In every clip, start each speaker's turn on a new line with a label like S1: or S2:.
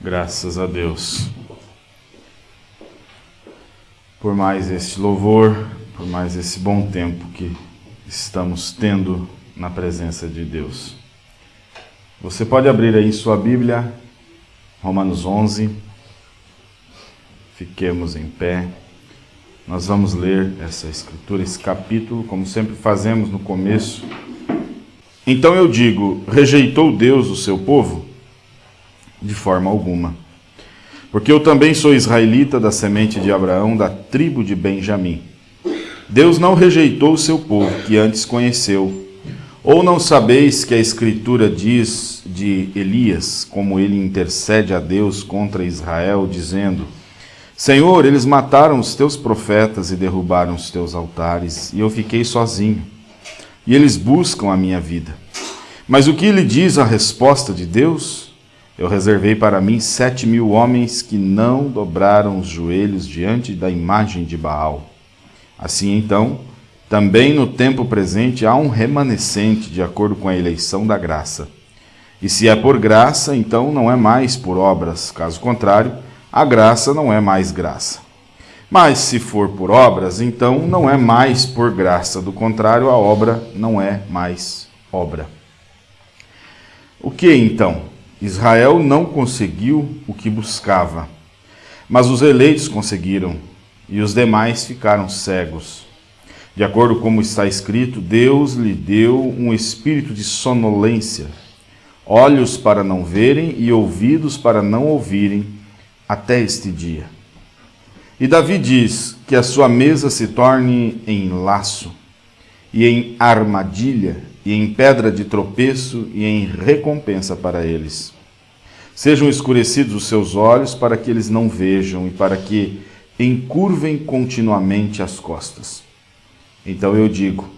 S1: Graças a Deus. Por mais este louvor, por mais esse bom tempo que estamos tendo na presença de Deus. Você pode abrir aí sua Bíblia, Romanos 11. Fiquemos em pé. Nós vamos ler essa escritura, esse capítulo, como sempre fazemos no começo. Então eu digo: rejeitou Deus o seu povo? De forma alguma. Porque eu também sou israelita da semente de Abraão, da tribo de Benjamim. Deus não rejeitou o seu povo, que antes conheceu. Ou não sabeis que a Escritura diz de Elias, como ele intercede a Deus contra Israel, dizendo: Senhor, eles mataram os teus profetas e derrubaram os teus altares, e eu fiquei sozinho. E eles buscam a minha vida. Mas o que lhe diz a resposta de Deus? Eu reservei para mim sete mil homens que não dobraram os joelhos diante da imagem de Baal. Assim então, também no tempo presente há um remanescente de acordo com a eleição da graça. E se é por graça, então não é mais por obras, caso contrário, a graça não é mais graça. Mas se for por obras, então não é mais por graça, do contrário, a obra não é mais obra. O que então? Israel não conseguiu o que buscava, mas os eleitos conseguiram, e os demais ficaram cegos. De acordo com como está escrito, Deus lhe deu um espírito de sonolência, olhos para não verem e ouvidos para não ouvirem, até este dia. E Davi diz que a sua mesa se torne em laço, e em armadilha, e em pedra de tropeço e em recompensa para eles. Sejam escurecidos os seus olhos para que eles não vejam e para que encurvem continuamente as costas. Então eu digo: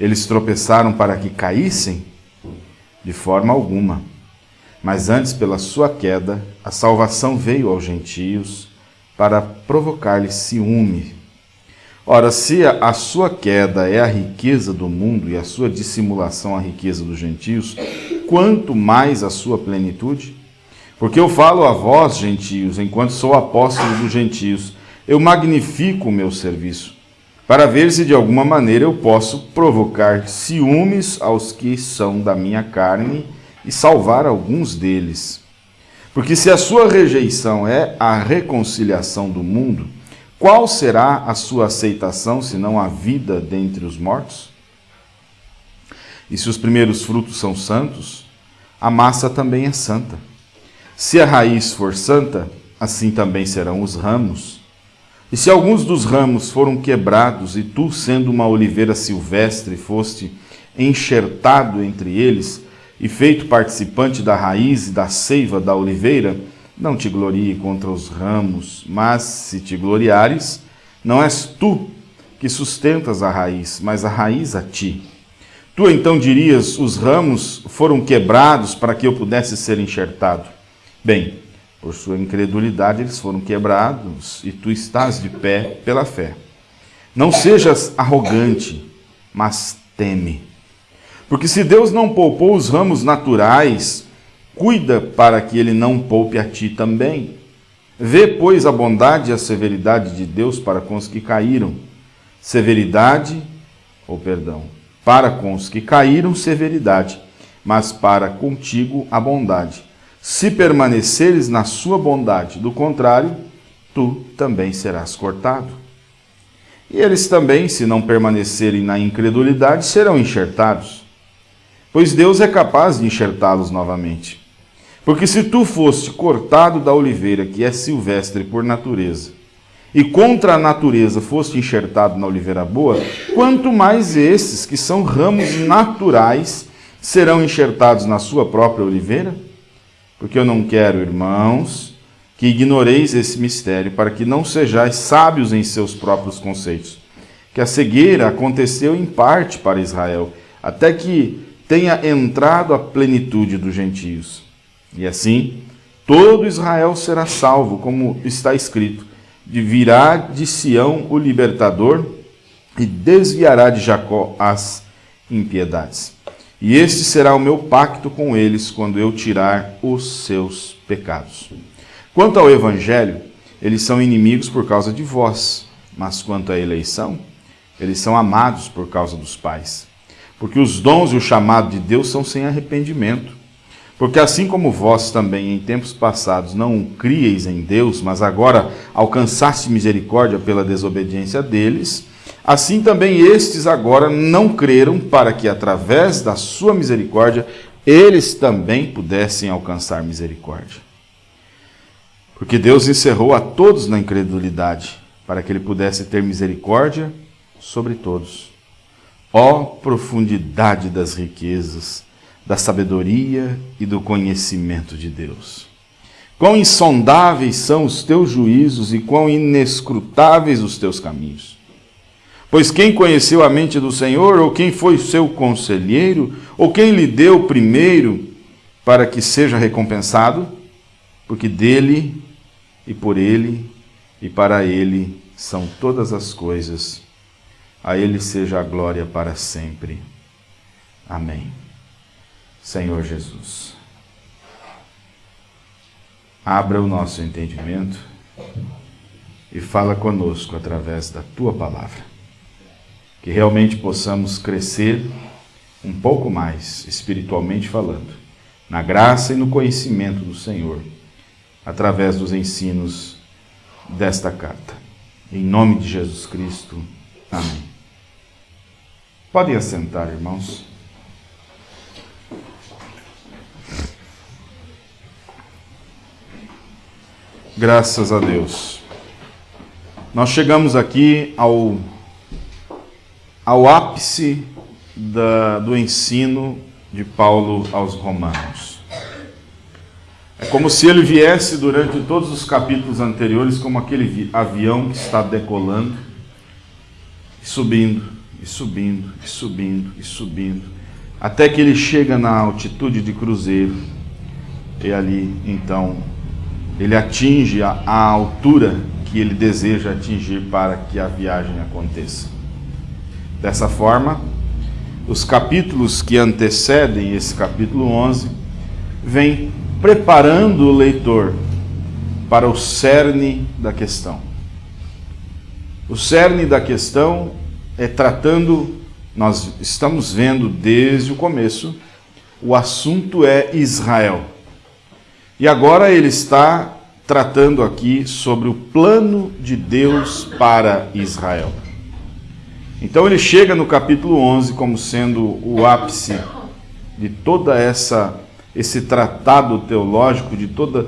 S1: eles tropeçaram para que caíssem? De forma alguma. Mas antes, pela sua queda, a salvação veio aos gentios para provocar-lhes ciúme Ora, se a sua queda é a riqueza do mundo e a sua dissimulação a riqueza dos gentios, quanto mais a sua plenitude? Porque eu falo a vós, gentios, enquanto sou apóstolo dos gentios, eu magnifico o meu serviço, para ver se de alguma maneira eu posso provocar ciúmes aos que são da minha carne e salvar alguns deles. Porque se a sua rejeição é a reconciliação do mundo, qual será a sua aceitação, se não a vida dentre os mortos? E se os primeiros frutos são santos, a massa também é santa. Se a raiz for santa, assim também serão os ramos. E se alguns dos ramos foram quebrados, e tu, sendo uma oliveira silvestre, foste enxertado entre eles, e feito participante da raiz e da seiva da oliveira, não te glorie contra os ramos, mas se te gloriares, não és tu que sustentas a raiz, mas a raiz a ti. Tu então dirias: os ramos foram quebrados para que eu pudesse ser enxertado. Bem, por sua incredulidade eles foram quebrados e tu estás de pé pela fé. Não sejas arrogante, mas teme. Porque se Deus não poupou os ramos naturais, Cuida para que ele não poupe a ti também. Vê, pois, a bondade e a severidade de Deus para com os que caíram. Severidade, ou perdão, para com os que caíram, severidade, mas para contigo a bondade. Se permaneceres na sua bondade, do contrário, tu também serás cortado. E eles também, se não permanecerem na incredulidade, serão enxertados, pois Deus é capaz de enxertá-los novamente. Porque se tu foste cortado da oliveira, que é silvestre por natureza, e contra a natureza foste enxertado na oliveira boa, quanto mais esses, que são ramos naturais, serão enxertados na sua própria oliveira? Porque eu não quero, irmãos, que ignoreis esse mistério, para que não sejais sábios em seus próprios conceitos. Que a cegueira aconteceu em parte para Israel, até que tenha entrado a plenitude dos gentios. E assim, todo Israel será salvo, como está escrito: de virá de Sião o libertador e desviará de Jacó as impiedades. E este será o meu pacto com eles quando eu tirar os seus pecados. Quanto ao evangelho, eles são inimigos por causa de vós, mas quanto à eleição, eles são amados por causa dos pais. Porque os dons e o chamado de Deus são sem arrependimento. Porque assim como vós também em tempos passados não crieis em Deus, mas agora alcançaste misericórdia pela desobediência deles, assim também estes agora não creram para que através da sua misericórdia eles também pudessem alcançar misericórdia. Porque Deus encerrou a todos na incredulidade, para que ele pudesse ter misericórdia sobre todos. Ó profundidade das riquezas, da sabedoria e do conhecimento de Deus. Quão insondáveis são os teus juízos e quão inescrutáveis os teus caminhos. Pois quem conheceu a mente do Senhor, ou quem foi seu conselheiro, ou quem lhe deu primeiro para que seja recompensado? Porque dele e por ele e para ele são todas as coisas. A ele seja a glória para sempre. Amém. Senhor Jesus. Abra o nosso entendimento e fala conosco através da tua palavra. Que realmente possamos crescer um pouco mais, espiritualmente falando, na graça e no conhecimento do Senhor, através dos ensinos desta carta. Em nome de Jesus Cristo. Amém. Podem assentar, irmãos. Graças a Deus. Nós chegamos aqui ao, ao ápice da, do ensino de Paulo aos Romanos. É como se ele viesse durante todos os capítulos anteriores como aquele avião que está decolando, subindo, e subindo, e subindo, e subindo, até que ele chega na altitude de cruzeiro. E ali, então, ele atinge a, a altura que ele deseja atingir para que a viagem aconteça. Dessa forma, os capítulos que antecedem esse capítulo 11 vêm preparando o leitor para o cerne da questão. O cerne da questão é tratando, nós estamos vendo desde o começo, o assunto é Israel. E agora ele está tratando aqui sobre o plano de Deus para Israel. Então ele chega no capítulo 11 como sendo o ápice de toda essa esse tratado teológico de toda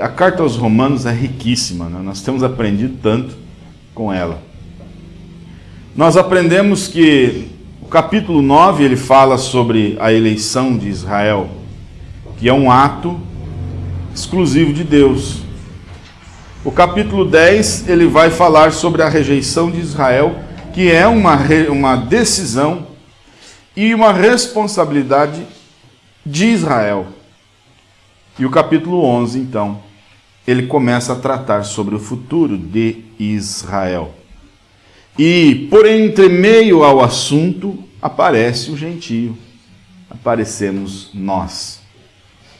S1: a carta aos Romanos é riquíssima, né? nós temos aprendido tanto com ela. Nós aprendemos que o capítulo 9 ele fala sobre a eleição de Israel, que é um ato exclusivo de Deus. O capítulo 10 ele vai falar sobre a rejeição de Israel, que é uma, uma decisão e uma responsabilidade de Israel. E o capítulo 11, então, ele começa a tratar sobre o futuro de Israel. E por entre meio ao assunto aparece o gentio, aparecemos nós.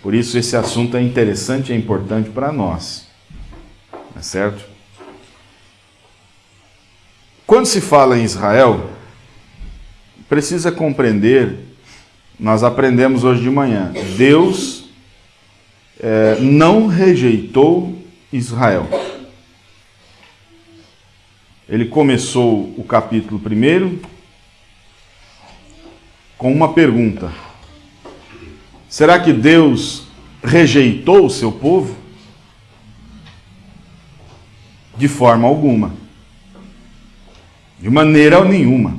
S1: Por isso esse assunto é interessante e é importante para nós. É certo? Quando se fala em Israel, precisa compreender, nós aprendemos hoje de manhã, Deus é, não rejeitou Israel. Ele começou o capítulo primeiro com uma pergunta: Será que Deus rejeitou o seu povo? De forma alguma. De maneira nenhuma.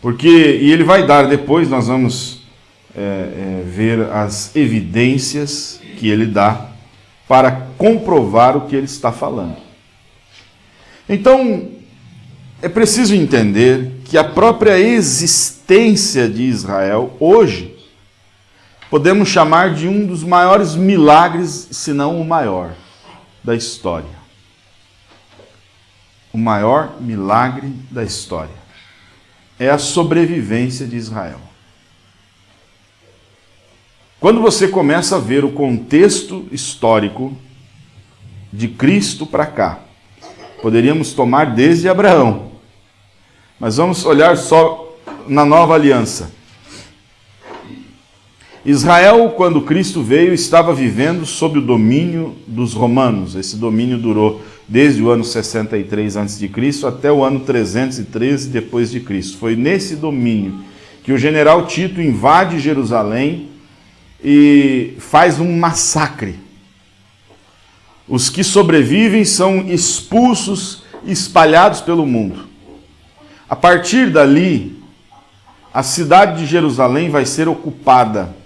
S1: Porque, e ele vai dar depois, nós vamos é, é, ver as evidências que ele dá para comprovar o que ele está falando. Então, é preciso entender que a própria existência de Israel hoje podemos chamar de um dos maiores milagres, se não o maior, da história. O maior milagre da história é a sobrevivência de Israel. Quando você começa a ver o contexto histórico de Cristo para cá, poderíamos tomar desde Abraão, mas vamos olhar só na nova aliança. Israel, quando Cristo veio, estava vivendo sob o domínio dos romanos. Esse domínio durou desde o ano 63 a.C. até o ano 313 depois de Cristo. Foi nesse domínio que o general Tito invade Jerusalém e faz um massacre. Os que sobrevivem são expulsos, espalhados pelo mundo. A partir dali, a cidade de Jerusalém vai ser ocupada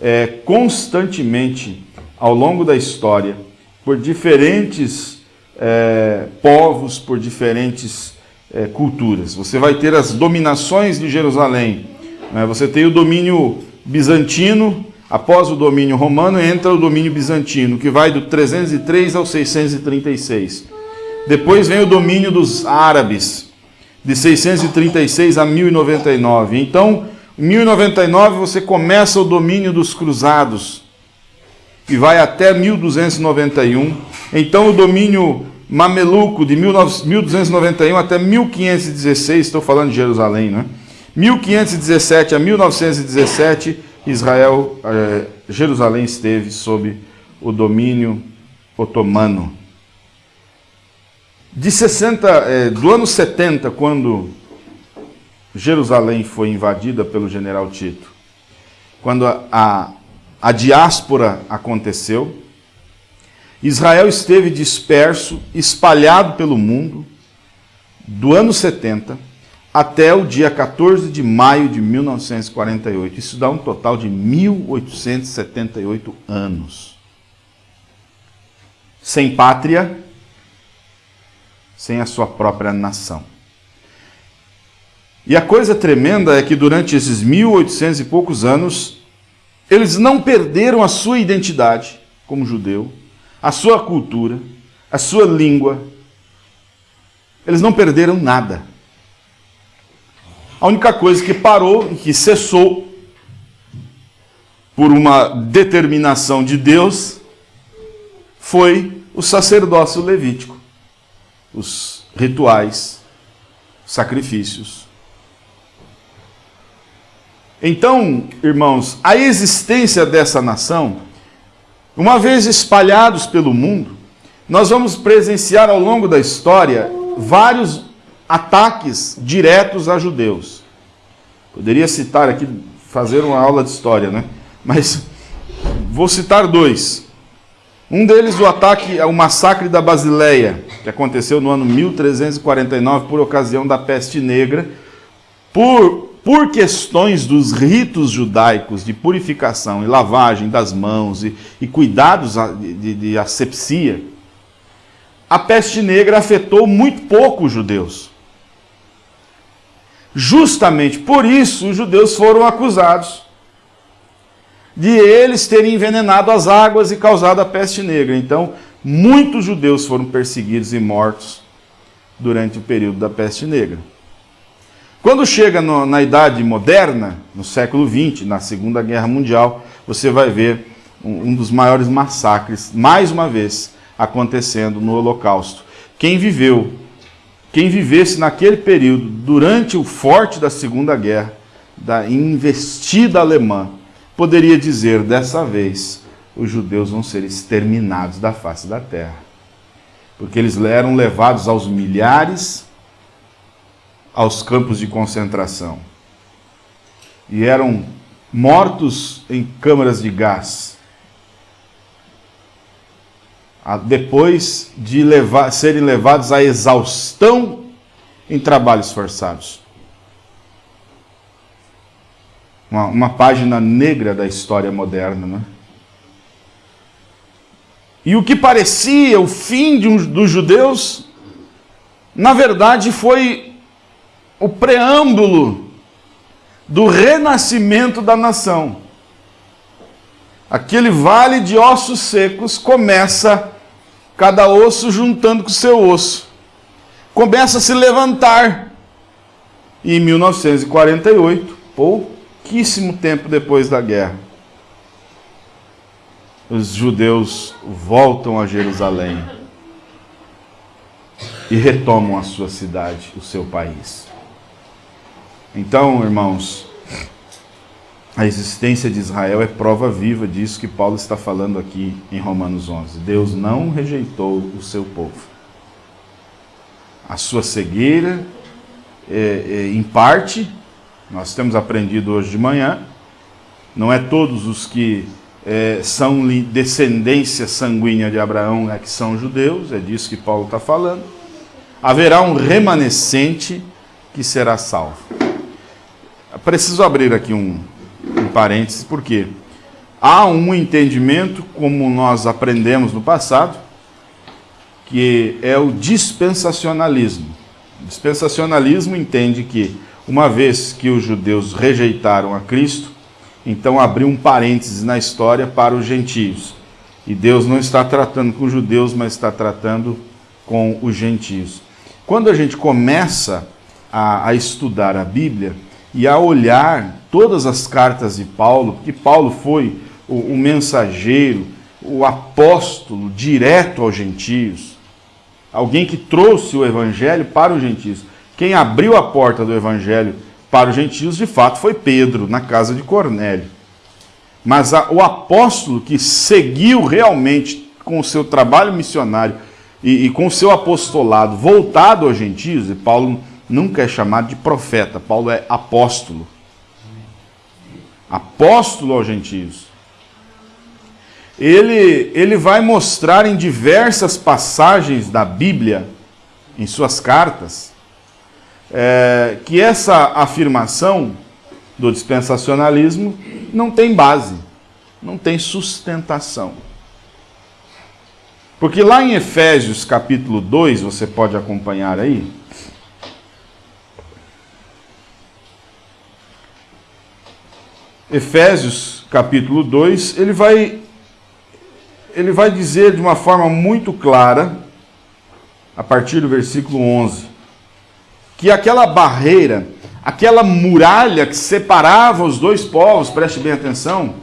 S1: é, constantemente ao longo da história por diferentes é, povos, por diferentes é, culturas. Você vai ter as dominações de Jerusalém. Né? Você tem o domínio bizantino, após o domínio romano entra o domínio bizantino, que vai do 303 ao 636. Depois vem o domínio dos árabes, de 636 a 1099. Então, em 1099 você começa o domínio dos cruzados e vai até 1291. Então o domínio mameluco de 1291 até 1516, estou falando de Jerusalém, né? 1517 a 1917, Israel, eh, Jerusalém esteve sob o domínio otomano. De 60, eh, do ano 70, quando Jerusalém foi invadida pelo general Tito. Quando a, a, a diáspora aconteceu, Israel esteve disperso, espalhado pelo mundo, do ano 70 até o dia 14 de maio de 1948. Isso dá um total de 1878 anos. Sem pátria, sem a sua própria nação. E a coisa tremenda é que durante esses 1800 e poucos anos, eles não perderam a sua identidade como judeu, a sua cultura, a sua língua. Eles não perderam nada. A única coisa que parou e que cessou por uma determinação de Deus foi o sacerdócio levítico, os rituais, sacrifícios. Então, irmãos, a existência dessa nação, uma vez espalhados pelo mundo, nós vamos presenciar ao longo da história vários ataques diretos a judeus. Poderia citar aqui, fazer uma aula de história, né? Mas vou citar dois. Um deles, o ataque ao massacre da Basileia, que aconteceu no ano 1349 por ocasião da peste negra, por por questões dos ritos judaicos de purificação e lavagem das mãos e, e cuidados de, de, de asepsia, a peste negra afetou muito pouco os judeus. Justamente por isso os judeus foram acusados de eles terem envenenado as águas e causado a peste negra. Então, muitos judeus foram perseguidos e mortos durante o período da peste negra. Quando chega no, na Idade Moderna, no século XX, na Segunda Guerra Mundial, você vai ver um, um dos maiores massacres, mais uma vez, acontecendo no Holocausto. Quem viveu, quem vivesse naquele período, durante o forte da Segunda Guerra, da investida alemã, poderia dizer, dessa vez, os judeus vão ser exterminados da face da terra. Porque eles eram levados aos milhares aos campos de concentração e eram mortos em câmaras de gás. Depois de levar, serem levados à exaustão em trabalhos forçados. Uma, uma página negra da história moderna, né? E o que parecia o fim um, dos judeus, na verdade foi o preâmbulo do renascimento da nação. Aquele vale de ossos secos começa, cada osso juntando com seu osso, começa a se levantar. E em 1948, pouquíssimo tempo depois da guerra, os judeus voltam a Jerusalém e retomam a sua cidade, o seu país. Então, irmãos, a existência de Israel é prova viva disso que Paulo está falando aqui em Romanos 11. Deus não rejeitou o seu povo. A sua cegueira, é, é, em parte, nós temos aprendido hoje de manhã, não é todos os que é, são descendência sanguínea de Abraão é que são judeus, é disso que Paulo está falando. Haverá um remanescente que será salvo. Preciso abrir aqui um, um parênteses, porque há um entendimento, como nós aprendemos no passado, que é o dispensacionalismo. O dispensacionalismo entende que, uma vez que os judeus rejeitaram a Cristo, então abriu um parênteses na história para os gentios. E Deus não está tratando com os judeus, mas está tratando com os gentios. Quando a gente começa a, a estudar a Bíblia e a olhar todas as cartas de Paulo, porque Paulo foi o, o mensageiro, o apóstolo direto aos gentios, alguém que trouxe o evangelho para os gentios. Quem abriu a porta do evangelho para os gentios, de fato, foi Pedro, na casa de Cornélio. Mas a, o apóstolo que seguiu realmente com o seu trabalho missionário e, e com o seu apostolado voltado aos gentios, e Paulo nunca é chamado de profeta, Paulo é apóstolo. Apóstolo aos gentios. Ele, ele vai mostrar em diversas passagens da Bíblia, em suas cartas, é, que essa afirmação do dispensacionalismo não tem base, não tem sustentação. Porque lá em Efésios capítulo 2, você pode acompanhar aí, Efésios capítulo 2, ele vai ele vai dizer de uma forma muito clara, a partir do versículo 11, que aquela barreira, aquela muralha que separava os dois povos, preste bem atenção,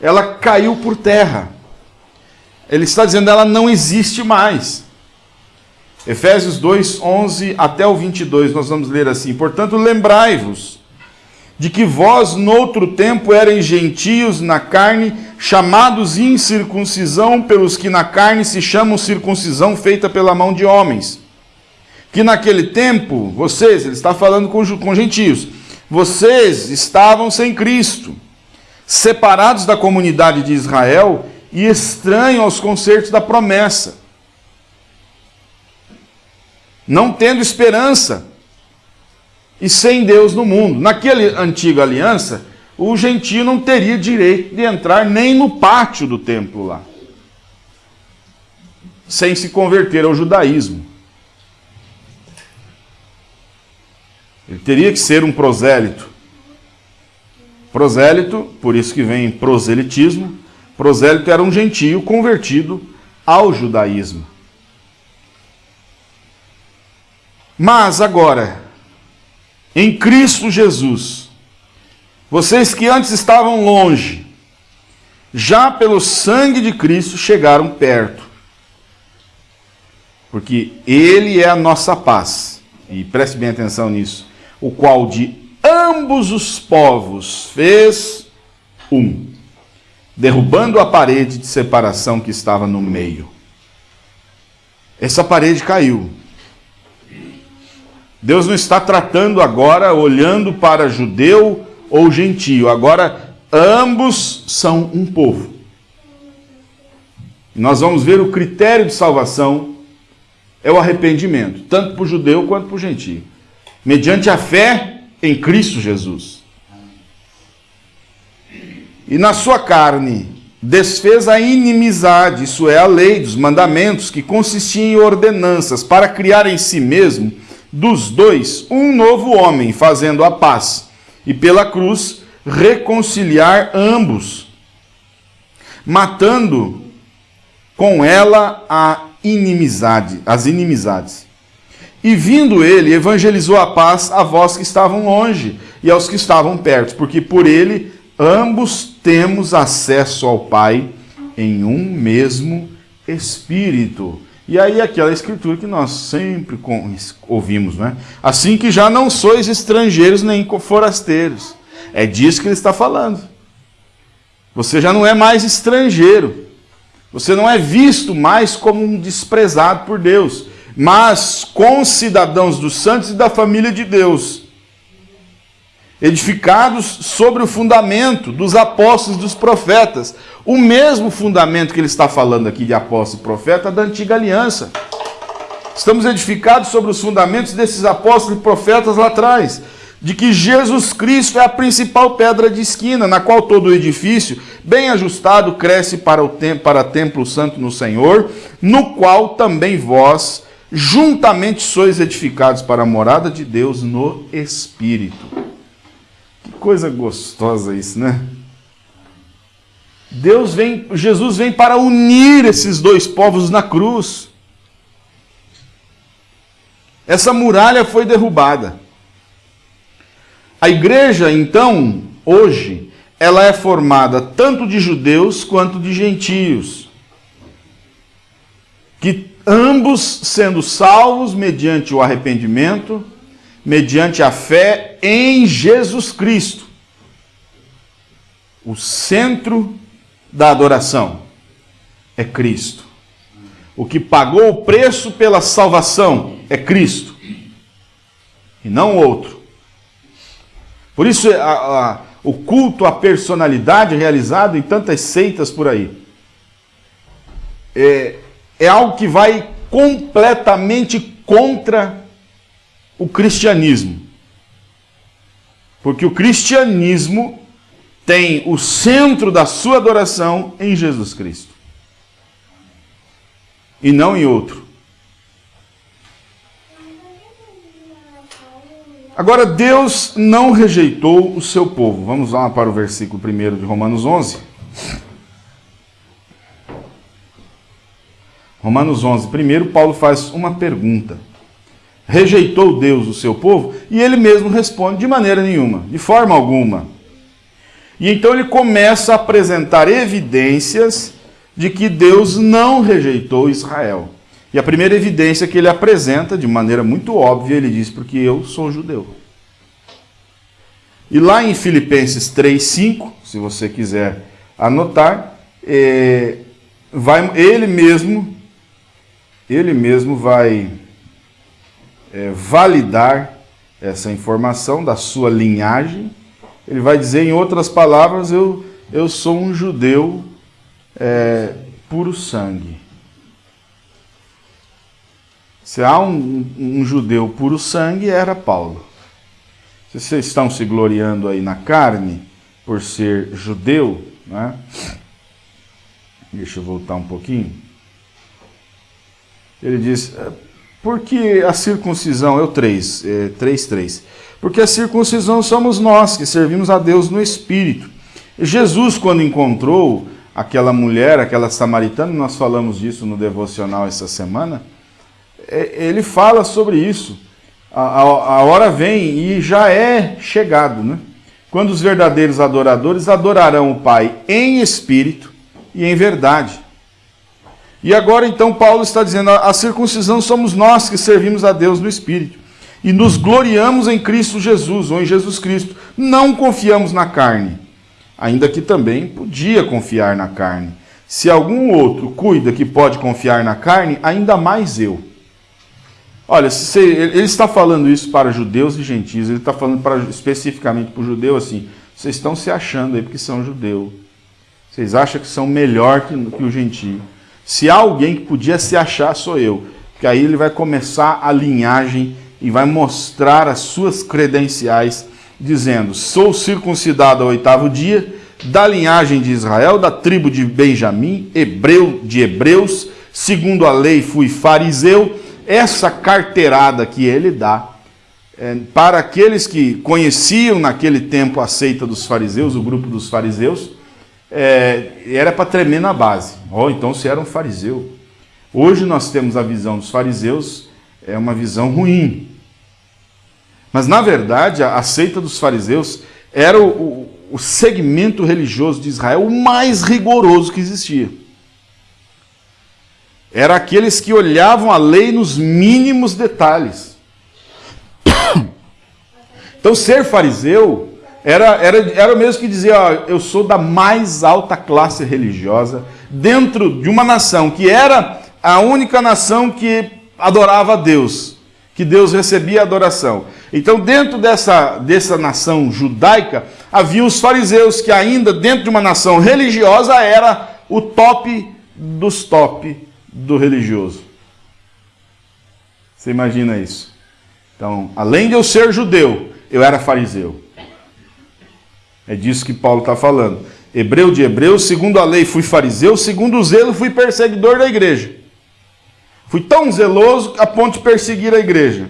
S1: ela caiu por terra. Ele está dizendo ela não existe mais. Efésios 2, 11 até o 22, nós vamos ler assim: Portanto, lembrai-vos de que vós, noutro tempo, erais gentios na carne, chamados incircuncisão pelos que na carne se chamam circuncisão feita pela mão de homens. Que naquele tempo, vocês, ele está falando com, com gentios, vocês estavam sem Cristo, separados da comunidade de Israel e estranhos aos concertos da promessa, não tendo esperança e sem Deus no mundo. Naquela antiga aliança, o gentio não teria direito de entrar nem no pátio do templo lá, sem se converter ao judaísmo. Ele teria que ser um prosélito. Prosélito, por isso que vem proselitismo, prosélito era um gentio convertido ao judaísmo. Mas agora, em Cristo Jesus, vocês que antes estavam longe, já pelo sangue de Cristo chegaram perto. Porque Ele é a nossa paz. E preste bem atenção nisso o qual de ambos os povos fez um, derrubando a parede de separação que estava no meio. Essa parede caiu. Deus não está tratando agora olhando para judeu ou gentio, agora ambos são um povo. Nós vamos ver o critério de salvação é o arrependimento, tanto para o judeu quanto para o gentio mediante a fé em Cristo Jesus. E na sua carne desfez a inimizade, isso é, a lei dos mandamentos, que consistia em ordenanças, para criar em si mesmo, dos dois, um novo homem, fazendo a paz, e pela cruz reconciliar ambos, matando com ela a inimizade, as inimizades. E vindo ele, evangelizou a paz a vós que estavam longe e aos que estavam perto, porque por ele ambos temos acesso ao Pai em um mesmo Espírito. E aí aquela escritura que nós sempre ouvimos, né? Assim que já não sois estrangeiros nem forasteiros. É disso que ele está falando. Você já não é mais estrangeiro. Você não é visto mais como um desprezado por Deus, mas cidadãos dos santos e da família de Deus, edificados sobre o fundamento dos apóstolos e dos profetas, o mesmo fundamento que ele está falando aqui de apóstolo e profeta da antiga aliança. Estamos edificados sobre os fundamentos desses apóstolos e profetas lá atrás de que Jesus Cristo é a principal pedra de esquina, na qual todo o edifício, bem ajustado, cresce para o para templo santo no Senhor, no qual também vós juntamente sois edificados para a morada de Deus no Espírito. Que coisa gostosa isso, né? Deus vem, Jesus vem para unir esses dois povos na cruz. Essa muralha foi derrubada. A igreja, então, hoje, ela é formada tanto de judeus quanto de gentios. Que ambos sendo salvos mediante o arrependimento, mediante a fé em Jesus Cristo. O centro da adoração é Cristo. O que pagou o preço pela salvação é Cristo, e não outro. Por isso, a, a, o culto à personalidade realizado em tantas seitas por aí é, é algo que vai completamente contra o cristianismo. Porque o cristianismo tem o centro da sua adoração em Jesus Cristo. E não em outro. Agora, Deus não rejeitou o seu povo. Vamos lá para o versículo 1 de Romanos 11. Romanos 11. Primeiro, Paulo faz uma pergunta. Rejeitou Deus o seu povo? E ele mesmo responde de maneira nenhuma, de forma alguma. E então ele começa a apresentar evidências de que Deus não rejeitou Israel. E a primeira evidência que ele apresenta, de maneira muito óbvia, ele diz: Porque eu sou judeu. E lá em Filipenses 3,5, se você quiser anotar, é, vai, ele mesmo, ele mesmo vai é, validar essa informação da sua linhagem. Ele vai dizer, em outras palavras, eu, eu sou um judeu é, puro sangue. Se há um, um judeu puro sangue, era Paulo. Se vocês estão se gloriando aí na carne por ser judeu, né? deixa eu voltar um pouquinho. Ele diz, porque a circuncisão, eu 3, é, 3, 3. Porque a circuncisão somos nós que servimos a Deus no Espírito. Jesus, quando encontrou aquela mulher, aquela samaritana, nós falamos disso no devocional essa semana, é, ele fala sobre isso. A, a, a, hora vem e já é chegado, né? Quando os verdadeiros adoradores adorarão o Pai em espírito e em verdade. E agora então Paulo está dizendo: a circuncisão somos nós que servimos a Deus no espírito e nos gloriamos em Cristo Jesus ou em Jesus Cristo. Não confiamos na carne, ainda que também podia confiar na carne. Se algum outro cuida que pode confiar na carne, ainda mais eu. Olha, ele está falando isso para judeus e gentios, ele está falando para, especificamente para o judeu assim: vocês estão se achando aí porque são judeu. Vocês acham que são melhor que, que o gentio. Se há alguém que podia se achar, sou eu. Porque aí ele vai começar a linhagem e vai mostrar as suas credenciais, dizendo: sou circuncidado ao oitavo dia, da linhagem de Israel, da tribo de Benjamim, hebreu de hebreus, segundo a lei fui fariseu essa carteirada que ele dá é, para aqueles que conheciam naquele tempo a seita dos fariseus, o grupo dos fariseus, é, era para tremer na base. Oh, então se era um fariseu. Hoje nós temos a visão dos fariseus, é uma visão ruim. Mas na verdade, a, a seita dos fariseus era o, o, o segmento religioso de Israel o mais rigoroso que existia. Era aqueles que olhavam a lei nos mínimos detalhes. Então, ser fariseu era, era, era o mesmo que dizer: ó, eu sou da mais alta classe religiosa dentro de uma nação que era a única nação que adorava a Deus, que Deus recebia adoração. Então, dentro dessa, dessa nação judaica, havia os fariseus, que ainda dentro de uma nação religiosa era o top dos top do religioso. Você imagina isso? Então, além de eu ser judeu, eu era fariseu. É disso que Paulo está falando. Hebreu de Hebreus, segundo a lei fui fariseu, segundo o zelo fui perseguidor da igreja. Fui tão zeloso a ponto de perseguir a igreja.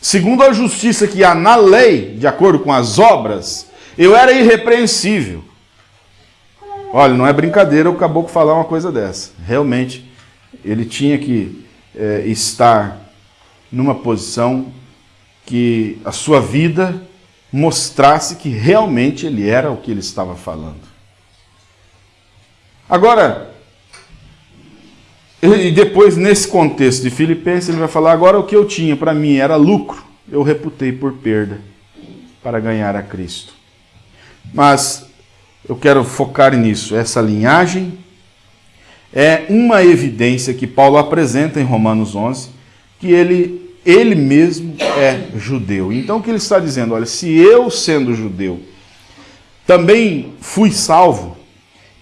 S1: Segundo a justiça que há na lei, de acordo com as obras, eu era irrepreensível. Olha, não é brincadeira o caboclo falar uma coisa dessa. Realmente, ele tinha que é, estar numa posição que a sua vida mostrasse que realmente ele era o que ele estava falando. Agora, e depois, nesse contexto de Filipenses, ele vai falar: agora o que eu tinha para mim era lucro, eu reputei por perda para ganhar a Cristo. Mas eu quero focar nisso. Essa linhagem é uma evidência que Paulo apresenta em Romanos 11, que ele, ele mesmo é judeu. Então o que ele está dizendo? Olha, se eu, sendo judeu, também fui salvo,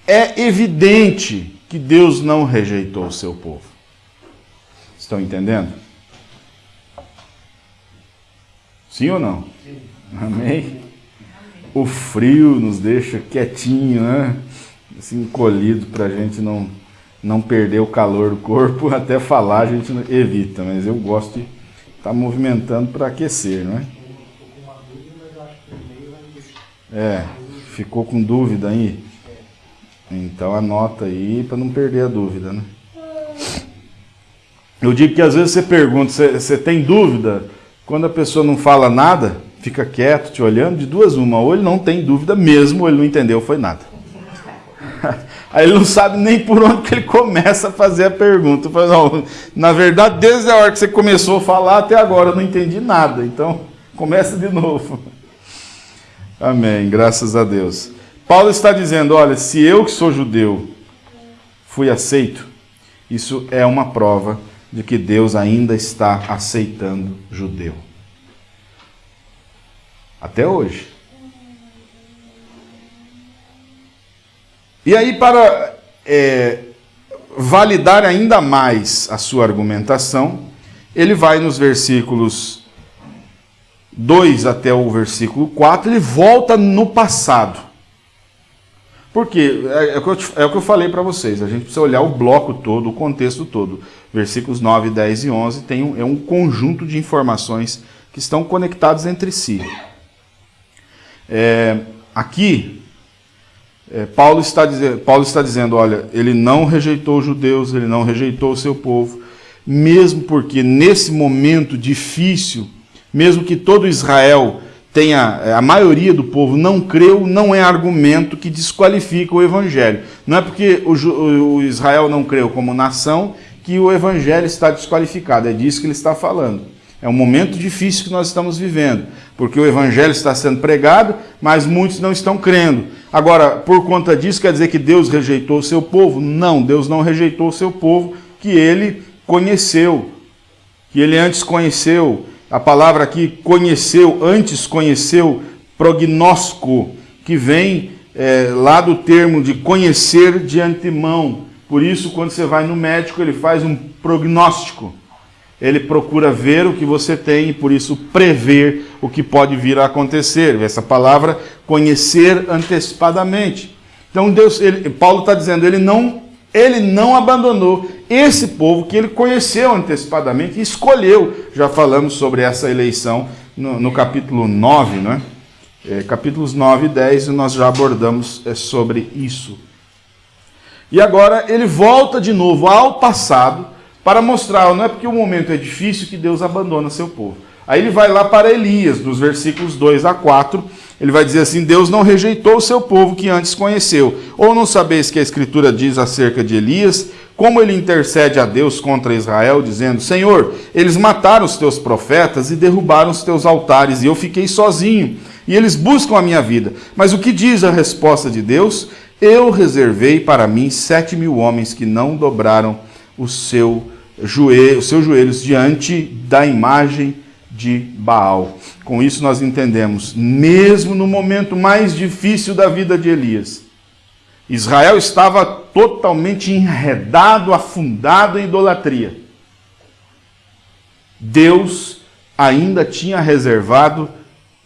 S1: é evidente que Deus não rejeitou o seu povo. Estão entendendo? Sim ou não? Amém? O frio nos deixa quietinho, né? Assim, encolhido para a gente não, não perder o calor do corpo. Até falar a gente evita, mas eu gosto de estar tá movimentando para aquecer, não é? É, ficou com dúvida aí? Então anota aí para não perder a dúvida, né? Eu digo que às vezes você pergunta, você, você tem dúvida? Quando a pessoa não fala nada, fica quieto, te olhando, de duas uma, ou ele não tem dúvida mesmo, ou ele não entendeu, foi nada. Aí ele não sabe nem por onde que ele começa a fazer a pergunta. Falo, não, na verdade, desde a hora que você começou a falar até agora, eu não entendi nada. Então, começa de novo. Amém, graças a Deus. Paulo está dizendo: olha, se eu que sou judeu fui aceito, isso é uma prova de que Deus ainda está aceitando judeu. Até hoje. E aí, para é, validar ainda mais a sua argumentação, ele vai nos versículos 2 até o versículo 4, ele volta no passado. Por quê? É, é, o, que eu, é falei para vocês. A gente precisa olhar o bloco todo, o contexto todo. Versículos 9, 10 e 11 tem um, é um conjunto de informações que estão conectados entre si. É, aqui, é, Paulo, está dizendo, Paulo está dizendo: olha, ele não rejeitou os judeus, ele não rejeitou o seu povo, mesmo porque nesse momento difícil, mesmo que todo Israel tenha é, a maioria do povo não creu, não é argumento que desqualifica o evangelho. Não é porque o, o Israel não creu como nação que o evangelho está desqualificado. É disso que ele está falando. É um momento difícil que nós estamos vivendo, porque o evangelho está sendo pregado, mas muitos não estão crendo. Agora, por conta disso, quer dizer que Deus rejeitou o seu povo? Não, Deus não rejeitou o seu povo que ele conheceu, que ele antes conheceu, a palavra aqui conheceu, antes conheceu, prognóstico, que vem é, lá do termo de conhecer de antemão. Por isso, quando você vai no médico, ele faz um prognóstico. Ele procura ver o que você tem e, por isso, prever o que pode vir a acontecer. Essa palavra, conhecer antecipadamente. Então, Deus, ele, Paulo está dizendo, ele não, ele não abandonou esse povo que ele conheceu antecipadamente e escolheu. Já falamos sobre essa eleição no, no capítulo 9, não é? é? Capítulos 9 e 10 nós já abordamos é, sobre isso. E agora ele volta de novo ao passado para mostrar, não é porque o momento é difícil que Deus abandona seu povo. Aí ele vai lá para Elias, nos versículos 2 a 4, ele vai dizer assim: Deus não rejeitou o seu povo que antes conheceu. Ou não sabeis que a Escritura diz acerca de Elias, como ele intercede a Deus contra Israel, dizendo: Senhor, eles mataram os teus profetas e derrubaram os teus altares, e eu fiquei sozinho, e eles buscam a minha vida. Mas o que diz a resposta de Deus? Eu reservei para mim sete mil homens que não dobraram o seu joelho, os seus joelhos diante da imagem de Baal. Com isso nós entendemos, mesmo no momento mais difícil da vida de Elias, Israel estava totalmente enredado, afundado em idolatria. Deus ainda tinha reservado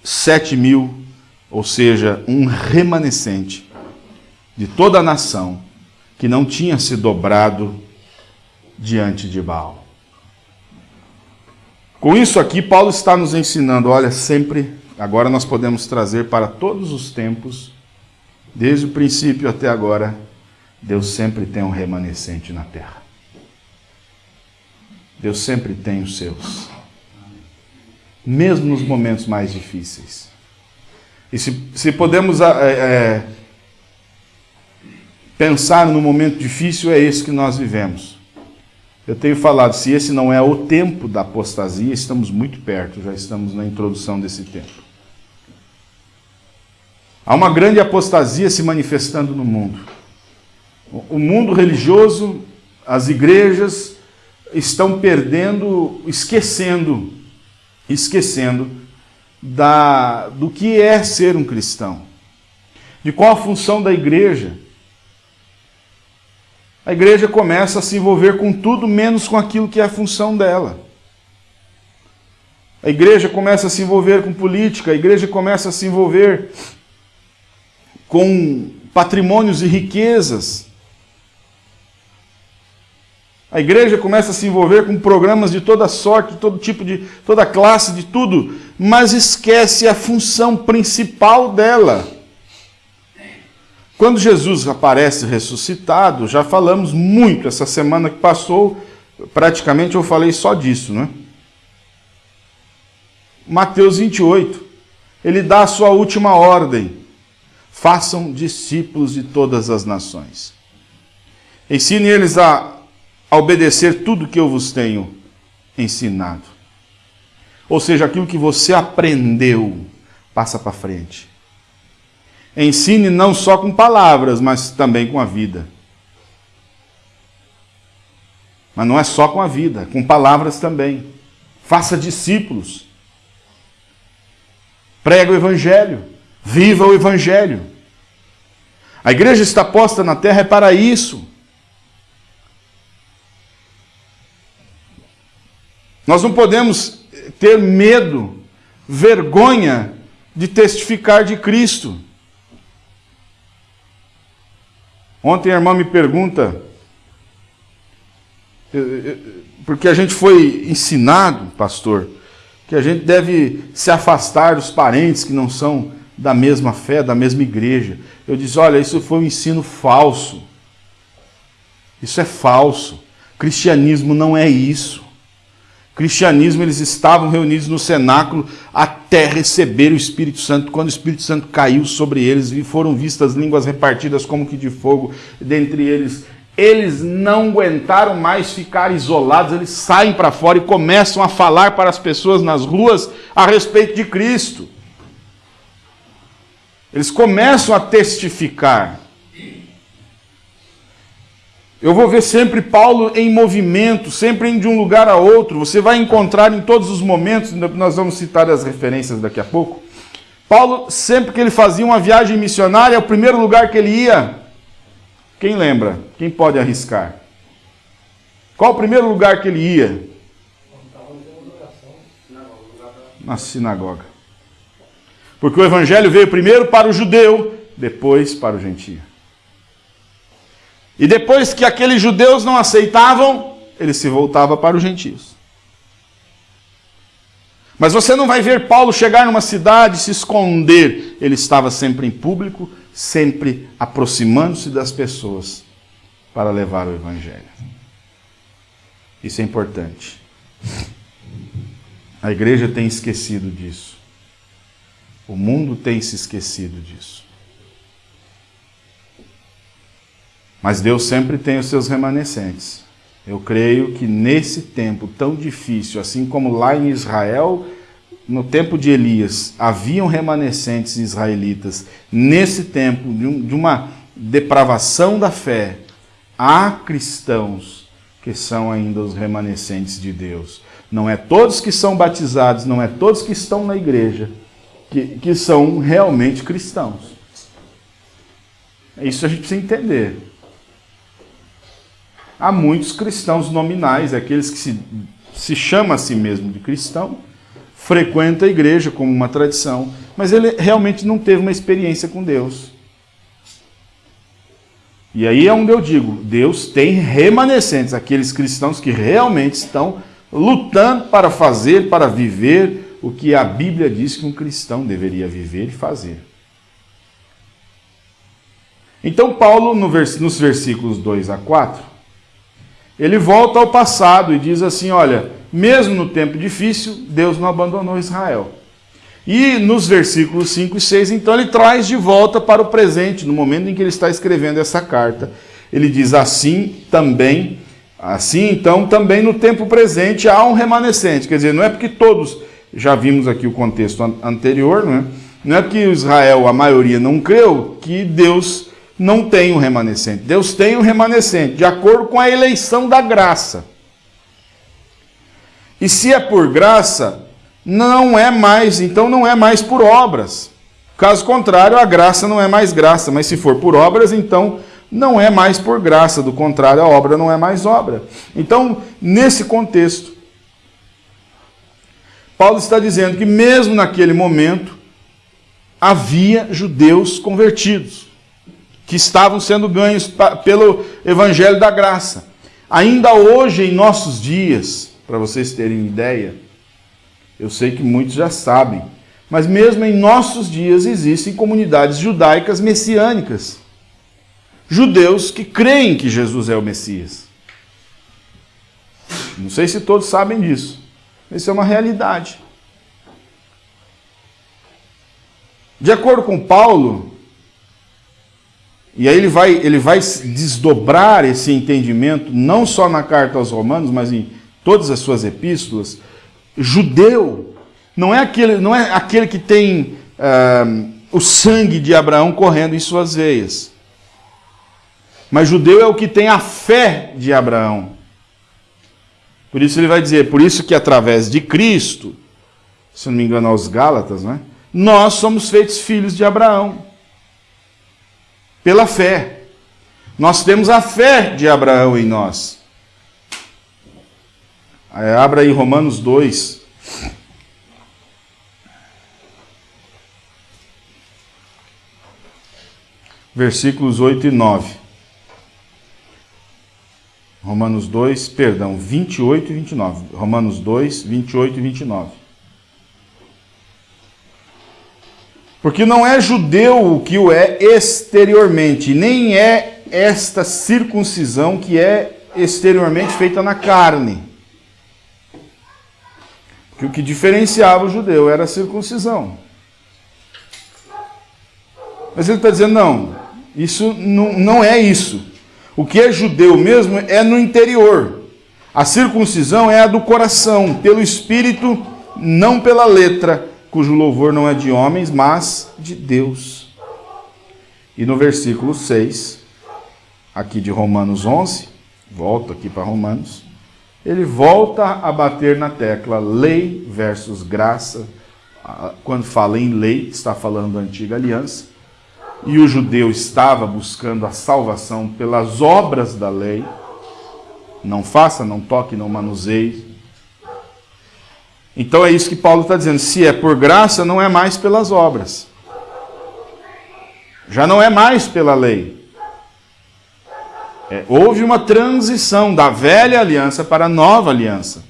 S1: sete mil, ou seja, um remanescente de toda a nação que não tinha se dobrado diante de Baal. Com isso aqui, Paulo está nos ensinando, olha, sempre, agora nós podemos trazer para todos os tempos, desde o princípio até agora, Deus sempre tem um remanescente na terra. Deus sempre tem os seus. Mesmo nos momentos mais difíceis. E se, se podemos é, é, pensar no momento difícil, é esse que nós vivemos. Eu tenho falado, se esse não é o tempo da apostasia, estamos muito perto, já estamos na introdução desse tempo. Há uma grande apostasia se manifestando no mundo. O mundo religioso, as igrejas estão perdendo, esquecendo, esquecendo da, do que é ser um cristão, de qual a função da igreja a igreja começa a se envolver com tudo menos com aquilo que é a função dela. A igreja começa a se envolver com política, a igreja começa a se envolver com patrimônios e riquezas. A igreja começa a se envolver com programas de toda sorte, de todo tipo de toda classe, de tudo, mas esquece a função principal dela. Quando Jesus aparece ressuscitado, já falamos muito essa semana que passou, praticamente eu falei só disso, né? Mateus 28, ele dá a sua última ordem: façam discípulos de todas as nações. Ensine eles a, obedecer tudo que eu vos tenho ensinado. Ou seja, aquilo que você aprendeu, passa para frente. Ensine não só com palavras, mas também com a vida. Mas não é só com a vida, com palavras também. Faça discípulos. Prega o Evangelho. Viva o Evangelho. A igreja está posta na terra é para isso. Nós não podemos ter medo, vergonha de testificar de Cristo. Ontem a irmã me pergunta, porque a gente foi ensinado, pastor, que a gente deve se afastar dos parentes que não são da mesma fé, da mesma igreja. Eu disse: olha, isso foi um ensino falso. Isso é falso. Cristianismo não é isso cristianismo, eles estavam reunidos no cenáculo até receber o Espírito Santo. Quando o Espírito Santo caiu sobre eles, foram vistas línguas repartidas como que de fogo, dentre eles eles não aguentaram mais ficar isolados, eles saem para fora e começam a falar para as pessoas nas ruas a respeito de Cristo. Eles começam a testificar. Eu vou ver sempre Paulo em movimento, sempre indo de um lugar a outro. Você vai encontrar em todos os momentos, nós vamos citar as referências daqui a pouco. Paulo, sempre que ele fazia uma viagem missionária, o primeiro lugar que ele ia, quem lembra? Quem pode arriscar? Qual o primeiro lugar que ele ia? Na sinagoga. Porque o evangelho veio primeiro para o judeu, depois para o gentio. E depois que aqueles judeus não aceitavam, ele se voltava para os gentios. Mas você não vai ver Paulo chegar numa cidade e se esconder. Ele estava sempre em público, sempre aproximando-se das pessoas para levar o evangelho. Isso é importante. A igreja tem esquecido disso. O mundo tem se esquecido disso. Mas Deus sempre tem os seus remanescentes. Eu creio que nesse tempo tão difícil, assim como lá em Israel, no tempo de Elias, haviam remanescentes israelitas, nesse tempo de, uma depravação da fé, há cristãos que são ainda os remanescentes de Deus. Não é todos que são batizados, não é todos que estão na igreja que, que são realmente cristãos. Isso a gente precisa entender. Há muitos cristãos nominais, aqueles que se, se chamam a si mesmo de cristão, frequenta a igreja como uma tradição, mas ele realmente não teve uma experiência com Deus. E aí é onde eu digo, Deus tem remanescentes, aqueles cristãos que realmente estão lutando para fazer, para viver o que a Bíblia diz que um cristão deveria viver e fazer. Então Paulo, nos versículos 2 a 4, ele volta ao passado e diz assim, olha, mesmo no tempo difícil, Deus não abandonou Israel. E nos versículos 5 e 6, então, ele traz de volta para o presente, no momento em que ele está escrevendo essa carta. Ele diz assim também, assim então, também no tempo presente há um remanescente. Quer dizer, não é porque todos, já vimos aqui o contexto anterior, não é? Não é que Israel, a maioria, não creu, que Deus não tem um remanescente. Deus tem um remanescente, de acordo com a eleição da graça. E se é por graça, não é mais, então não é mais por obras. Caso contrário, a graça não é mais graça, mas se for por obras, então não é mais por graça, do contrário, a obra não é mais obra. Então, nesse contexto, Paulo está dizendo que mesmo naquele momento havia judeus convertidos, que estavam sendo ganhos pelo evangelho da graça. Ainda hoje, em nossos dias, para vocês terem ideia, eu sei que muitos já sabem. Mas mesmo em nossos dias existem comunidades judaicas messiânicas. Judeus que creem que Jesus é o Messias. Não sei se todos sabem disso. Isso é uma realidade. De acordo com Paulo, e aí ele vai, ele vai desdobrar esse entendimento, não só na carta aos Romanos, mas em todas as suas epístolas, judeu não é aquele, não é aquele que tem uh, o sangue de Abraão correndo em suas veias. Mas judeu é o que tem a fé de Abraão. Por isso ele vai dizer, por isso que através de Cristo, se não me engano aos Gálatas, né, nós somos feitos filhos de Abraão. Pela fé. Nós temos a fé de Abraão em nós. Abra aí Romanos 2. Versículos 8 e 9. Romanos 2, perdão, 28 e 29. Romanos 2, 28 e 29. Porque não é judeu o que o é exteriormente, nem é esta circuncisão que é exteriormente feita na carne que o que diferenciava o judeu era a circuncisão. Mas ele está dizendo, não, isso não, não é isso. O que é judeu mesmo é no interior. A circuncisão é a do coração, pelo espírito, não pela letra, cujo louvor não é de homens, mas de Deus. E no versículo 6, aqui de Romanos 11, volto aqui para Romanos, ele volta a bater na tecla lei versus graça. Quando fala em lei, está falando da antiga aliança. E o judeu estava buscando a salvação pelas obras da lei. Não faça, não toque, não manuseie. Então é isso que Paulo está dizendo. Se é por graça, não é mais pelas obras. Já não é mais pela lei. É, houve uma transição da velha aliança para a nova aliança.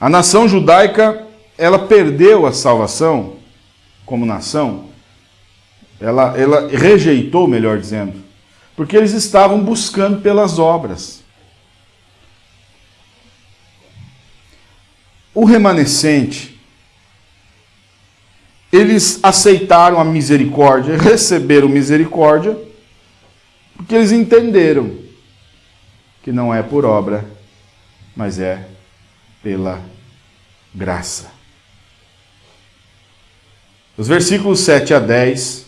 S1: A nação judaica, ela perdeu a salvação como nação, ela, ela rejeitou, melhor dizendo, porque eles estavam buscando pelas obras. O remanescente, eles aceitaram a misericórdia, receberam misericórdia, porque eles entenderam que não é por obra, mas é pela graça. Os versículos 7 a 10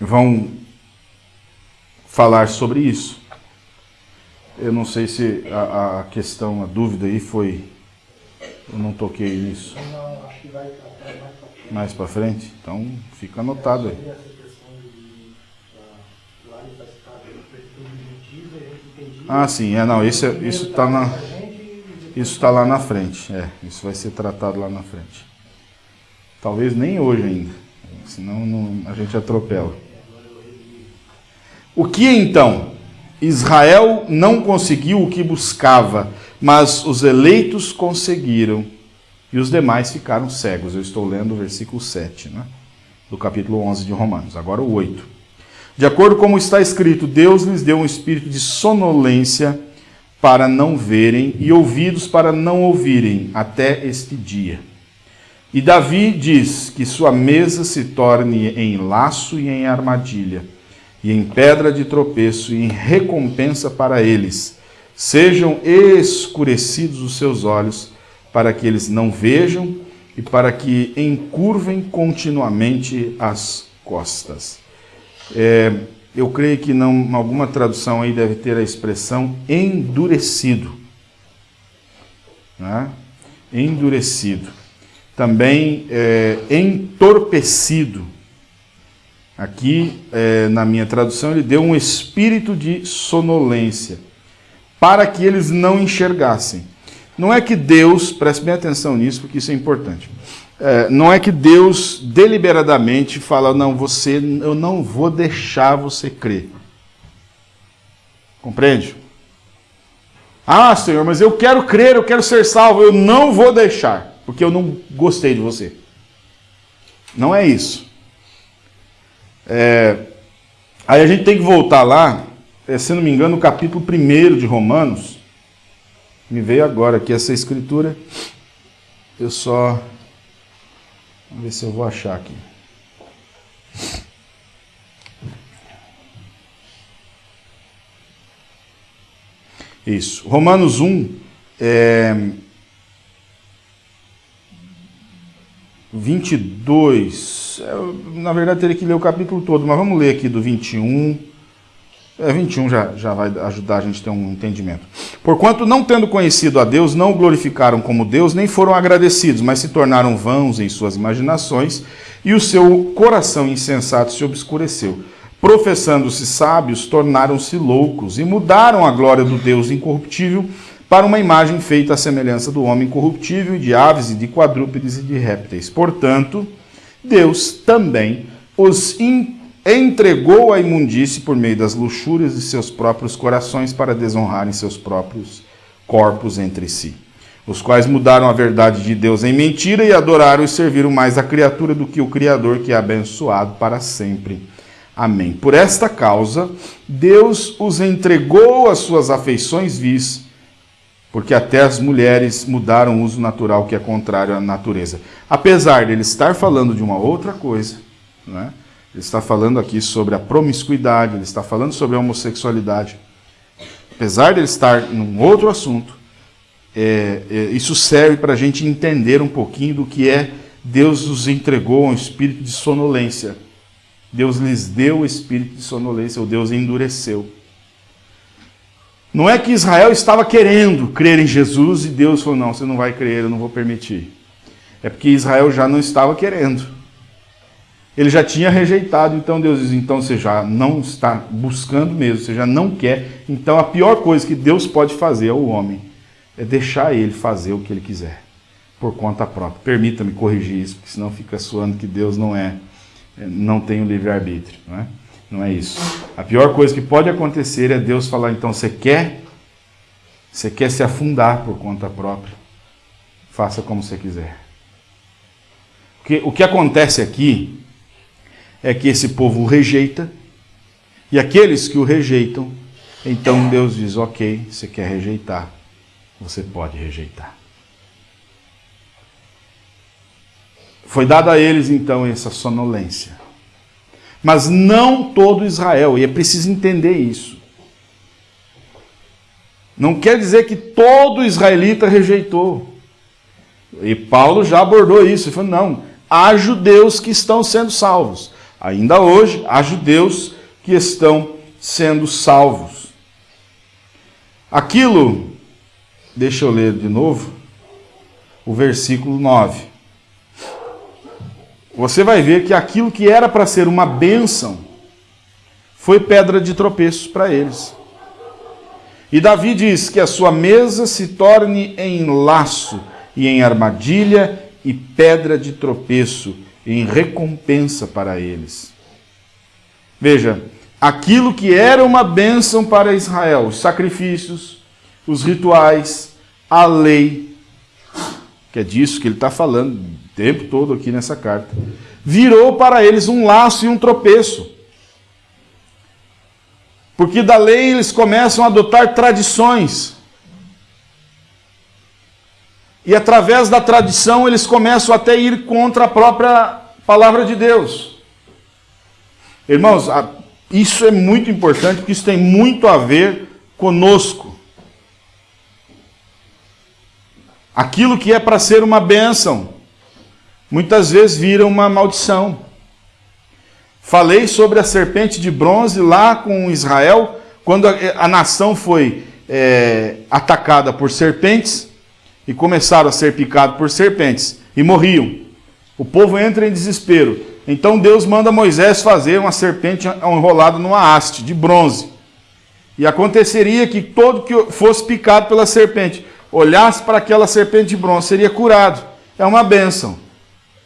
S1: vão falar sobre isso. Eu não sei se a, a questão, a dúvida aí foi. Eu não toquei nisso. Não, acho que vai mais para frente. Então fica anotado aí. Ah, sim, é não, isso isso está na isso está lá na frente, é, isso vai ser tratado lá na frente. Talvez nem hoje ainda, senão não, a gente atropela. O que então? Israel não conseguiu o que buscava, mas os eleitos conseguiram e os demais ficaram cegos. Eu estou lendo o versículo 7, né? do capítulo 11 de Romanos, agora o 8. De acordo com como está escrito, Deus lhes deu um espírito de sonolência para não verem e ouvidos para não ouvirem até este dia. E Davi diz que sua mesa se torne em laço e em armadilha, e em pedra de tropeço e em recompensa para eles. Sejam escurecidos os seus olhos, para que eles não vejam e para que encurvem continuamente as costas. É, eu creio que não, alguma tradução aí deve ter a expressão endurecido. Né? Endurecido. Também é, entorpecido. Aqui, é, na minha tradução, ele deu um espírito de sonolência, para que eles não enxergassem. Não é que Deus, preste bem atenção nisso, porque isso é importante. É, não é que Deus deliberadamente fala, não, você, eu não vou deixar você crer. Compreende? Ah, Senhor, mas eu quero crer, eu quero ser salvo, eu não vou deixar, porque eu não gostei de você. Não é isso. É, aí a gente tem que voltar lá, é, se não me engano, no capítulo 1 de Romanos. Me veio agora aqui essa escritura. Eu só Vamos ver se eu vou achar aqui. Isso. Romanos 1, é, 22. É, na verdade, teria que ler o capítulo todo, mas vamos ler aqui do 21 é, 21 já, já vai ajudar a gente a ter um entendimento. Porquanto, não tendo conhecido a Deus, não o glorificaram como Deus, nem foram agradecidos, mas se tornaram vãos em suas imaginações, e o seu coração insensato se obscureceu. Professando-se sábios, tornaram-se loucos, e mudaram a glória do Deus incorruptível para uma imagem feita à semelhança do homem corruptível, de aves e de quadrúpedes e de répteis. Portanto, Deus também os entregou a imundície por meio das luxúrias de seus próprios corações para desonrarem seus próprios corpos entre si, os quais mudaram a verdade de Deus em mentira e adoraram e serviram mais a criatura do que o Criador, que é abençoado para sempre. Amém. Por esta causa, Deus os entregou às suas afeições vis, porque até as mulheres mudaram o uso natural que é contrário à natureza. Apesar de ele estar falando de uma outra coisa, não é? Ele está falando aqui sobre a promiscuidade, ele está falando sobre a homossexualidade. Apesar de ele estar num outro assunto, é, é, isso serve para a gente entender um pouquinho do que é Deus nos entregou um espírito de sonolência. Deus lhes deu o espírito de sonolência, ou Deus endureceu. Não é que Israel estava querendo crer em Jesus e Deus falou: não, você não vai crer, eu não vou permitir. É porque Israel já não estava querendo. Ele já tinha rejeitado, então Deus diz: então você já não está buscando mesmo, você já não quer. Então a pior coisa que Deus pode fazer ao homem é deixar ele fazer o que ele quiser, por conta própria. Permita-me corrigir isso, porque senão fica soando que Deus não é, é não tem o livre-arbítrio. Não é? Não é isso. A pior coisa que pode acontecer é Deus falar: então você quer? Você quer se afundar por conta própria? Faça como você quiser. Porque o que acontece aqui é que esse povo o rejeita, e aqueles que o rejeitam, então Deus diz: ok, você quer rejeitar, você pode rejeitar. Foi dada a eles então essa sonolência. Mas não todo Israel, e é preciso entender isso. Não quer dizer que todo israelita rejeitou. E Paulo já abordou isso. Ele falou: não, há judeus que estão sendo salvos. Ainda hoje, há judeus que estão sendo salvos. Aquilo, deixa eu ler de novo, o versículo 9. Você vai ver que aquilo que era para ser uma bênção foi pedra de tropeço para eles. E Davi diz que a sua mesa se torne em laço e em armadilha e pedra de tropeço, em recompensa para eles. Veja, aquilo que era uma bênção para Israel, os sacrifícios, os rituais, a lei, que é disso que ele está falando tempo todo aqui nessa carta, virou para eles um laço e um tropeço. Porque da lei eles começam a adotar tradições. E através da tradição eles começam até a ir contra a própria palavra de Deus. Irmãos, isso é muito importante porque isso tem muito a ver conosco. Aquilo que é para ser uma bênção, muitas vezes vira uma maldição. Falei sobre a serpente de bronze lá com Israel, quando a, a nação foi é, atacada por serpentes e começaram a ser picados por serpentes e morriam. O povo entra em desespero. Então Deus manda Moisés fazer uma serpente enrolada numa haste de bronze. E aconteceria que todo que fosse picado pela serpente olhasse para aquela serpente de bronze seria curado. É uma bênção.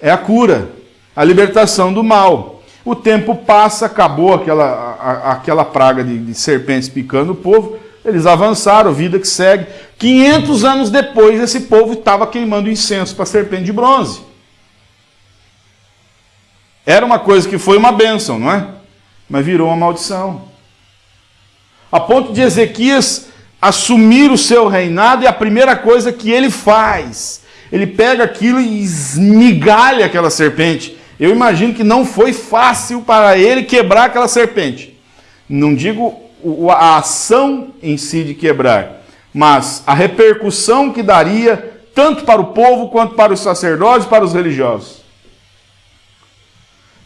S1: É a cura, a libertação do mal. O tempo passa, acabou aquela, a, aquela praga de, de serpentes picando o povo. Eles avançaram, vida que segue. 500 anos depois, esse povo estava queimando incenso para serpente de bronze. Era uma coisa que foi uma bênção, não é? Mas virou uma maldição. A ponto de Ezequias assumir o seu reinado, e a primeira coisa que ele faz, ele pega aquilo e esmigalha aquela serpente. Eu imagino que não foi fácil para ele quebrar aquela serpente. Não digo a ação em si de quebrar, mas a repercussão que daria tanto para o povo quanto para os sacerdotes, para os religiosos.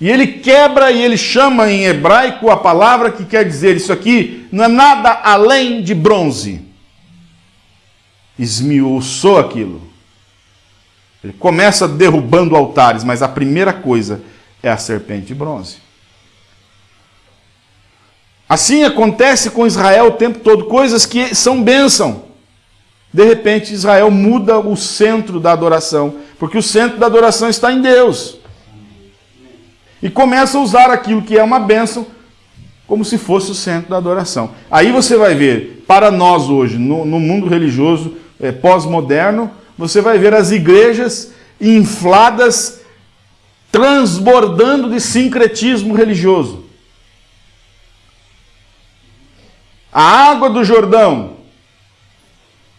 S1: E ele quebra e ele chama em hebraico a palavra que quer dizer isso aqui não é nada além de bronze. Esmiuçou aquilo. Ele começa derrubando altares, mas a primeira coisa é a serpente de bronze. Assim acontece com Israel o tempo todo, coisas que são bênção. De repente, Israel muda o centro da adoração, porque o centro da adoração está em Deus. E começa a usar aquilo que é uma bênção como se fosse o centro da adoração. Aí você vai ver, para nós hoje, no, no mundo religioso é, pós-moderno, você vai ver as igrejas infladas, transbordando de sincretismo religioso. A água do Jordão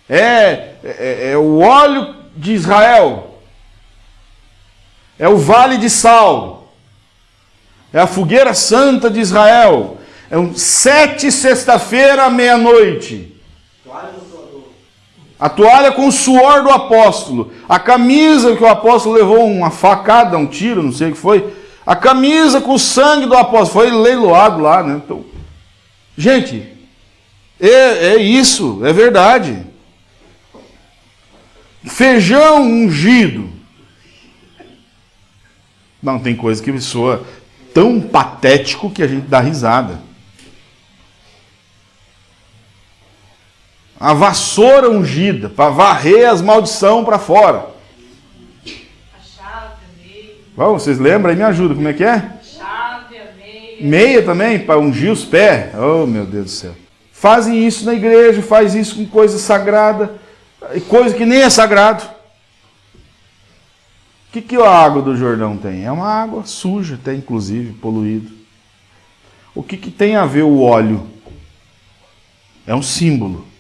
S1: é, é, é, o óleo de Israel, é o vale de sal, é a fogueira santa de Israel, é um sete sexta-feira, meia-noite. A toalha com o suor do apóstolo. A camisa que o apóstolo levou uma facada, um tiro, não sei o que foi. A camisa com o sangue do apóstolo. Foi leiloado lá, né? Então, gente, é, é isso, é verdade. Feijão ungido. Não, tem coisa que soa tão patético que a gente dá risada. A vassoura ungida para varrer as maldições para fora. Vamos, vocês lembram aí? Me ajuda, como é que é? Chave, meia. Meia também, para ungir os pés. Oh, meu Deus do céu. Fazem isso na igreja, faz isso com coisa sagrada, coisa que nem é sagrado. O que, que a água do Jordão tem? É uma água suja, até inclusive, poluída. O que, que tem a ver o óleo? É um símbolo.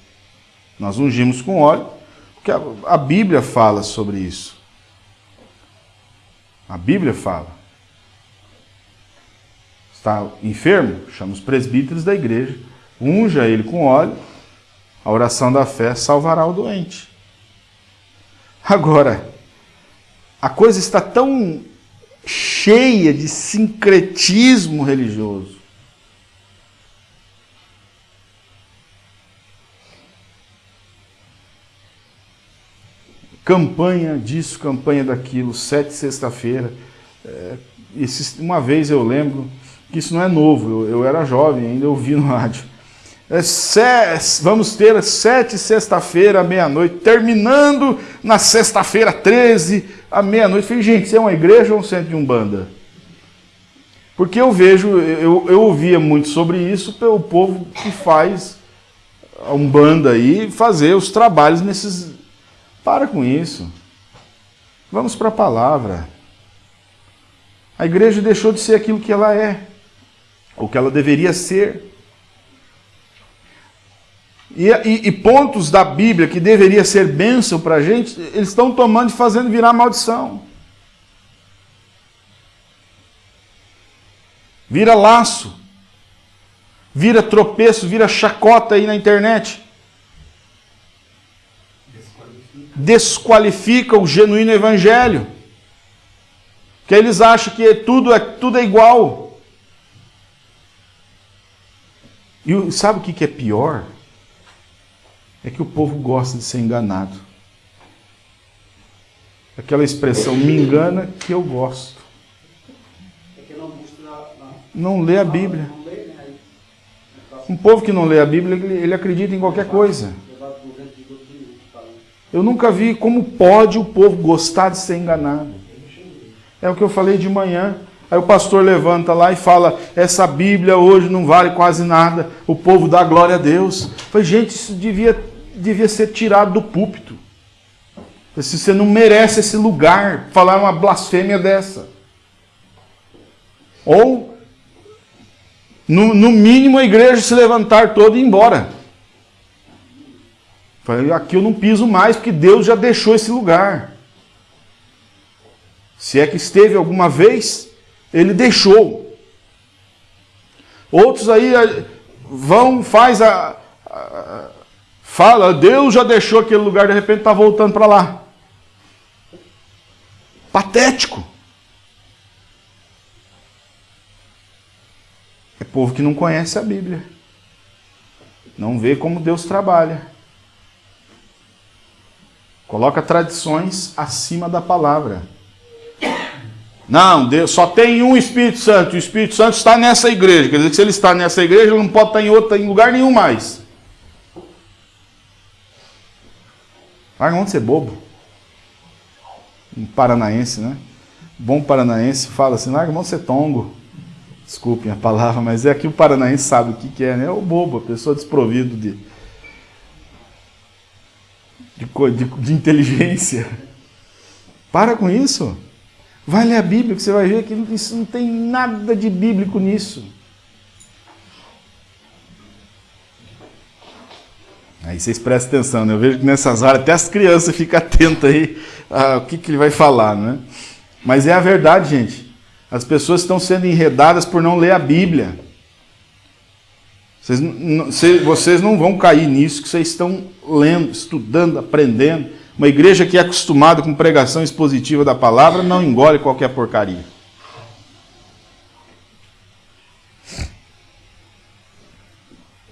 S1: Nós ungimos com óleo, porque a, Bíblia fala sobre isso. A Bíblia fala. Está enfermo? Chama os presbíteros da igreja, unja ele com óleo, a oração da fé salvará o doente. Agora, a coisa está tão cheia de sincretismo religioso. Campanha disso, campanha daquilo, sete sexta-feira. É, uma vez eu lembro que isso não é novo, eu, eu era jovem ainda, ouvi no rádio. É, vamos ter sete sexta-feira, meia-noite, terminando na sexta-feira 13, à meia-noite. Falei, gente, isso é uma igreja ou um centro de umbanda? Porque eu vejo, eu, eu ouvia muito sobre isso pelo povo que faz a umbanda aí, fazer os trabalhos nesses... Para com isso. Vamos para a palavra. A igreja deixou de ser aquilo que ela é, ou que ela deveria ser. E, e, e, pontos da Bíblia que deveria ser bênção para a gente, eles estão tomando e fazendo virar maldição. Vira laço, vira tropeço, vira chacota aí na internet. Desqualifica, o genuíno evangelho. Que eles acham que tudo é, tudo é igual. E sabe o que é pior? é que o povo gosta de ser enganado. Aquela expressão, me engana que eu gosto. Não lê a Bíblia. Um povo que não lê a Bíblia, ele acredita em qualquer coisa. Eu nunca vi como pode o povo gostar de ser enganado. É o que eu falei de manhã. Aí o pastor levanta lá e fala: essa Bíblia hoje não vale quase nada. O povo dá glória a Deus. Eu falei, gente, isso devia devia ser tirado do púlpito. Se você não merece esse lugar, falar uma blasfêmia dessa. Ou, no, no mínimo, a igreja se levantar toda e ir embora. Aqui eu não piso mais, porque Deus já deixou esse lugar. Se é que esteve alguma vez, ele deixou. Outros aí eh, vão, faz a, a Fala, Deus já deixou aquele lugar, de repente está voltando para lá. Patético. É povo que não conhece a Bíblia. Não vê como Deus trabalha. Coloca tradições acima da palavra. Não, Deus só tem um Espírito Santo. O Espírito Santo está nessa igreja. Quer dizer que se ele está nessa igreja, ele não pode estar em outra, em lugar nenhum mais. Larga mão de ser bobo. Um paranaense, né? Bom paranaense fala assim, larga mão de ser tongo. Desculpem a palavra, mas é que o paranaense sabe o que, que é, né? É o bobo, a pessoa desprovido de, de, de, de inteligência. Para com isso. Vai ler a Bíblia que você vai ver que isso não tem nada de bíblico nisso. Aí vocês prestem atenção, né? Eu vejo que nessas áreas até as crianças ficam atentas aí ao que, que ele vai falar, né? Mas é a verdade, gente. As pessoas estão sendo enredadas por não ler a Bíblia. Vocês, vocês não vão cair nisso, que vocês estão lendo, estudando, aprendendo. Uma igreja que é acostumada com pregação expositiva da palavra não engole qualquer porcaria.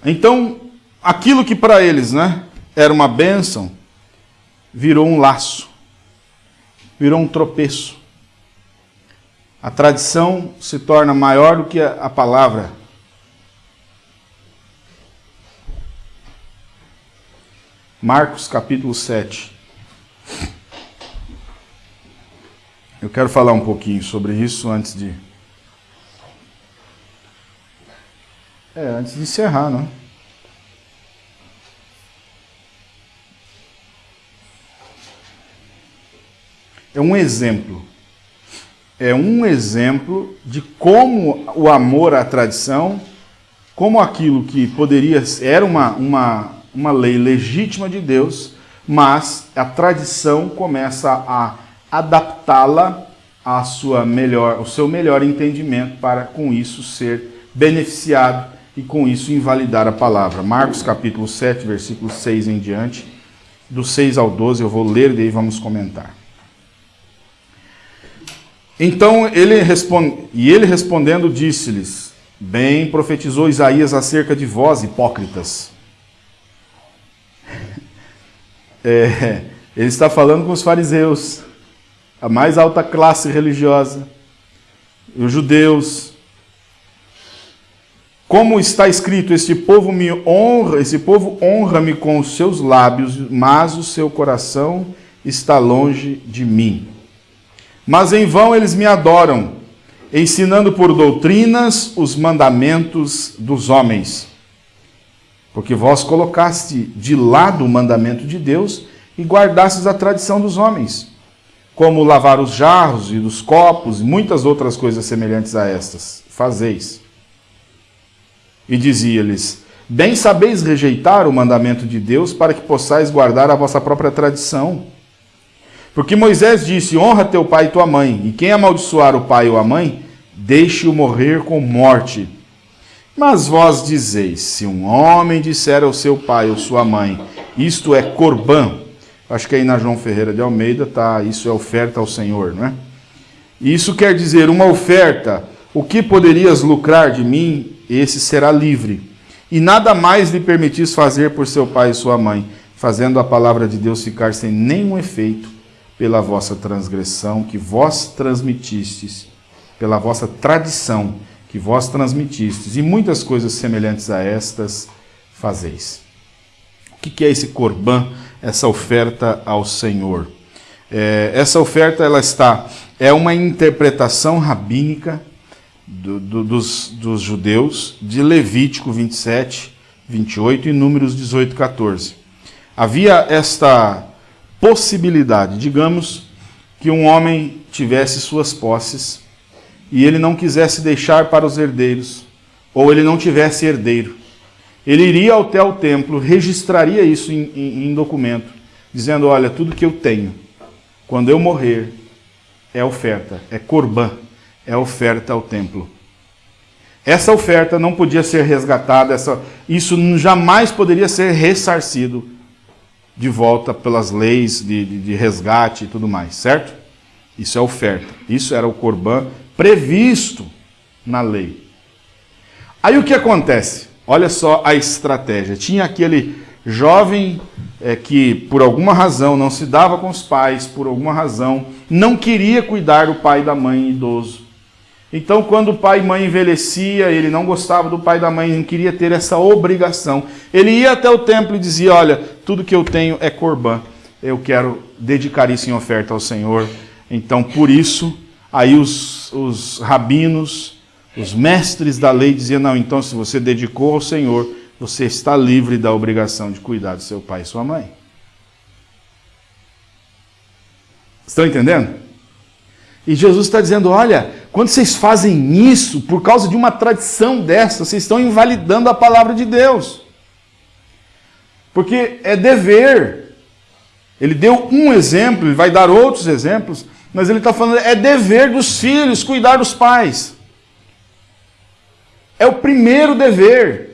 S1: Então, aquilo que para eles né, era uma bênção, virou um laço, virou um tropeço. A tradição se torna maior do que a palavra. Marcos capítulo 7. Eu quero falar um pouquinho sobre isso antes de. É, antes de encerrar, não? é um exemplo. É um exemplo de como o amor à tradição, como aquilo que poderia era uma, uma, uma lei legítima de Deus, mas a tradição começa a adaptá-la a sua melhor, o seu melhor entendimento para com isso ser beneficiado e com isso invalidar a palavra. Marcos capítulo 7, versículo 6 em diante, do 6 ao 12, eu vou ler e daí vamos comentar. Então ele responde, e ele respondendo disse-lhes: Bem profetizou Isaías acerca de vós, hipócritas. É, ele está falando com os fariseus, a mais alta classe religiosa, os judeus. Como está escrito, este povo me honra, esse povo honra-me com os seus lábios, mas o seu coração está longe de mim. Mas em vão eles me adoram, ensinando por doutrinas os mandamentos dos homens. Porque vós colocaste de lado o mandamento de Deus e guardastes a tradição dos homens, como lavar os jarros e dos copos e muitas outras coisas semelhantes a estas. Fazeis. E dizia-lhes: Bem sabeis rejeitar o mandamento de Deus para que possais guardar a vossa própria tradição. Porque Moisés disse: Honra teu pai e tua mãe, e quem amaldiçoar o pai ou a mãe, deixe-o morrer com morte. Mas vós dizeis: Se um homem disser ao seu pai ou sua mãe, isto é corbã, acho que aí na João Ferreira de Almeida tá, isso é oferta ao Senhor, não é? Isso quer dizer uma oferta, o que poderias lucrar de mim, esse será livre. E nada mais lhe permitis fazer por seu pai e sua mãe, fazendo a palavra de Deus ficar sem nenhum efeito pela vossa transgressão que vós transmitistes, pela vossa tradição que vós transmitistes, e muitas coisas semelhantes a estas fazeis. O que é esse corban, essa oferta ao Senhor? É, essa oferta ela está é uma interpretação rabínica do, do, dos, dos judeus de Levítico 27, 28 e Números 18, 14. Havia esta possibilidade. Digamos que um homem tivesse suas posses e ele não quisesse deixar para os herdeiros, ou ele não tivesse herdeiro. Ele iria até o templo, registraria isso em, em, em documento, dizendo: Olha, tudo que eu tenho, quando eu morrer, é oferta, é corbã, é oferta ao templo. Essa oferta não podia ser resgatada, essa, isso jamais poderia ser ressarcido de volta pelas leis de, de, de resgate e tudo mais, certo? Isso é oferta. Isso era o corban previsto na lei. Aí o que acontece? Olha só a estratégia. Tinha aquele jovem é, que, por alguma razão, não se dava com os pais, por alguma razão, não queria cuidar do pai e da mãe idoso. Então, quando o pai e mãe envelhecia, ele não gostava do pai e da mãe, não queria ter essa obrigação. Ele ia até o templo e dizia: Olha, tudo que eu tenho é corbã, eu quero dedicar isso em oferta ao Senhor. Então, por isso, aí os, os rabinos, os mestres da lei diziam: Não, então, se você dedicou ao Senhor, você está livre da obrigação de cuidar do seu pai e sua mãe. Estão entendendo? E Jesus está dizendo: olha, quando vocês fazem isso, por causa de uma tradição dessa, vocês estão invalidando a palavra de Deus. Porque é dever. Ele deu um exemplo, ele vai dar outros exemplos, mas ele está falando: é dever dos filhos cuidar dos pais. É o primeiro dever.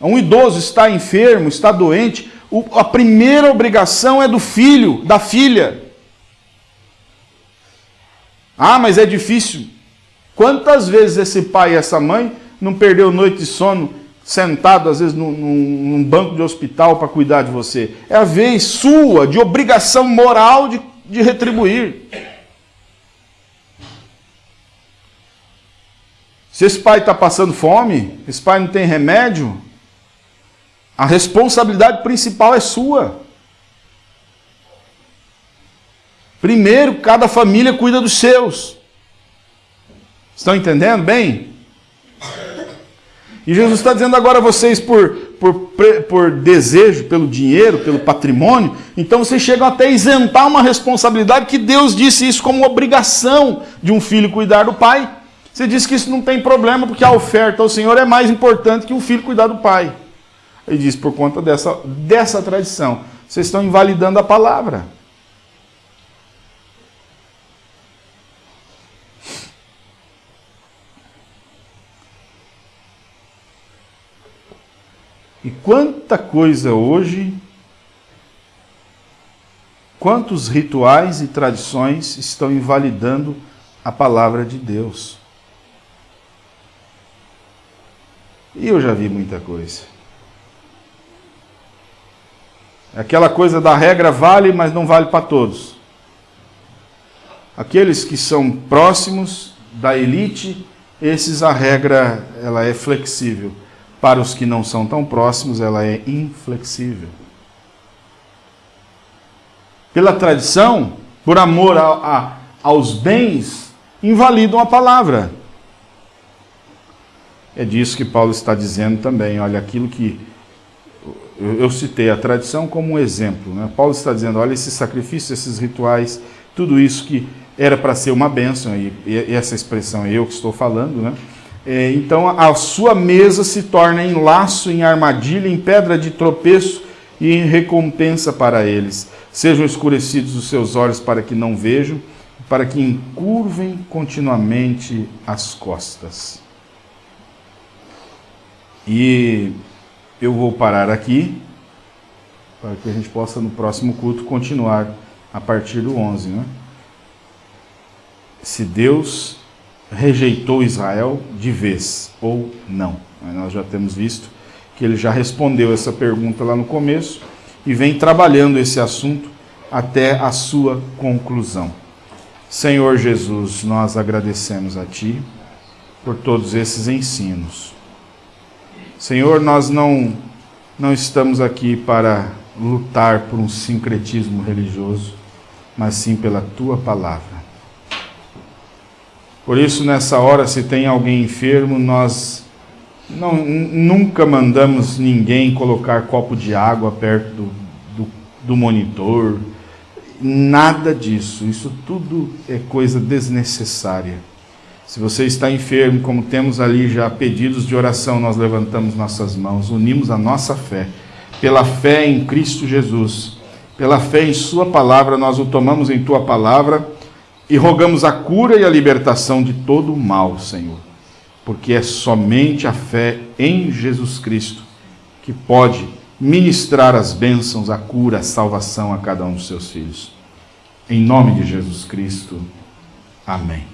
S1: Um idoso está enfermo, está doente, a primeira obrigação é do filho, da filha. Ah, mas é difícil. Quantas vezes esse pai e essa mãe não perdeu noite de sono sentado, às vezes, num, num banco de hospital para cuidar de você? É a vez sua de obrigação moral de, de retribuir. Se esse pai está passando fome, esse pai não tem remédio, a responsabilidade principal é sua. Primeiro, cada família cuida dos seus. Estão entendendo bem? E Jesus está dizendo agora a vocês, por, por, por desejo, pelo dinheiro, pelo patrimônio, então vocês chegam até a isentar uma responsabilidade que Deus disse isso como obrigação de um filho cuidar do pai. Você diz que isso não tem problema, porque a oferta ao Senhor é mais importante que um filho cuidar do pai. Ele diz, por conta dessa, dessa tradição, vocês estão invalidando a palavra. E quanta coisa hoje, quantos rituais e tradições estão invalidando a palavra de Deus. E eu já vi muita coisa. Aquela coisa da regra vale, mas não vale para todos. Aqueles que são próximos da elite, esses a regra ela é flexível. Para os que não são tão próximos, ela é inflexível. Pela tradição, por amor a, a, aos bens, invalidam a palavra. É disso que Paulo está dizendo também. Olha, aquilo que eu, citei a tradição como um exemplo. Né? Paulo está dizendo: olha, esses sacrifícios, esses rituais, tudo isso que era para ser uma bênção, e, essa expressão é eu que estou falando, né? É, então a sua mesa se torna em laço, em armadilha, em pedra de tropeço e em recompensa para eles. Sejam escurecidos os seus olhos para que não vejam, para que encurvem continuamente as costas. E eu vou parar aqui, para que a gente possa no próximo culto continuar a partir do 11. Né? Se Deus rejeitou Israel de vez ou não. Nós já temos visto que ele já respondeu essa pergunta lá no começo e vem trabalhando esse assunto até a sua conclusão. Senhor Jesus, nós agradecemos a Ti por todos esses ensinos. Senhor, nós não, não estamos aqui para lutar por um sincretismo religioso, mas sim pela Tua palavra. Por isso, nessa hora, se tem alguém enfermo, nós não, nunca mandamos ninguém colocar copo de água perto do, do, do monitor, nada disso. Isso tudo é coisa desnecessária. Se você está enfermo, como temos ali já pedidos de oração, nós levantamos nossas mãos, unimos a nossa fé. Pela fé em Cristo Jesus, pela fé em Sua palavra, nós o tomamos em Tua palavra e rogamos a cura e a libertação de todo o mal, Senhor. Porque é somente a fé em Jesus Cristo que pode ministrar as bênçãos, a cura, a salvação a cada um dos seus filhos. Em nome de Jesus Cristo. Amém.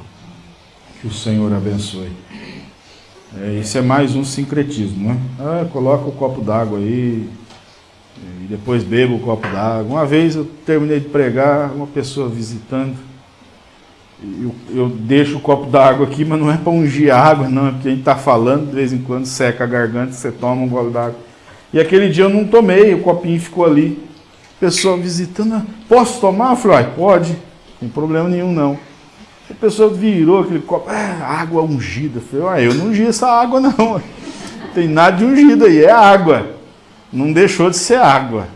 S1: Que o Senhor abençoe. É, esse é mais um sincretismo, né? Ah, coloca o copo d'água aí e depois beba o copo d'água. Uma vez eu terminei de pregar, uma pessoa visitando, eu, eu deixo o copo d'água aqui, mas não é para ungir água, não, é porque a gente está falando, de vez em quando seca a garganta, você toma um gole d'água. E aquele dia eu não tomei, o copinho ficou ali. Pessoa visitando, ah, posso tomar? Eu falei, pode, não tem problema nenhum não. A pessoa virou aquele copo, ah, água ungida. Eu falei, eu não ungi essa água não. Tem nada de ungido aí, é água. Não deixou de ser água.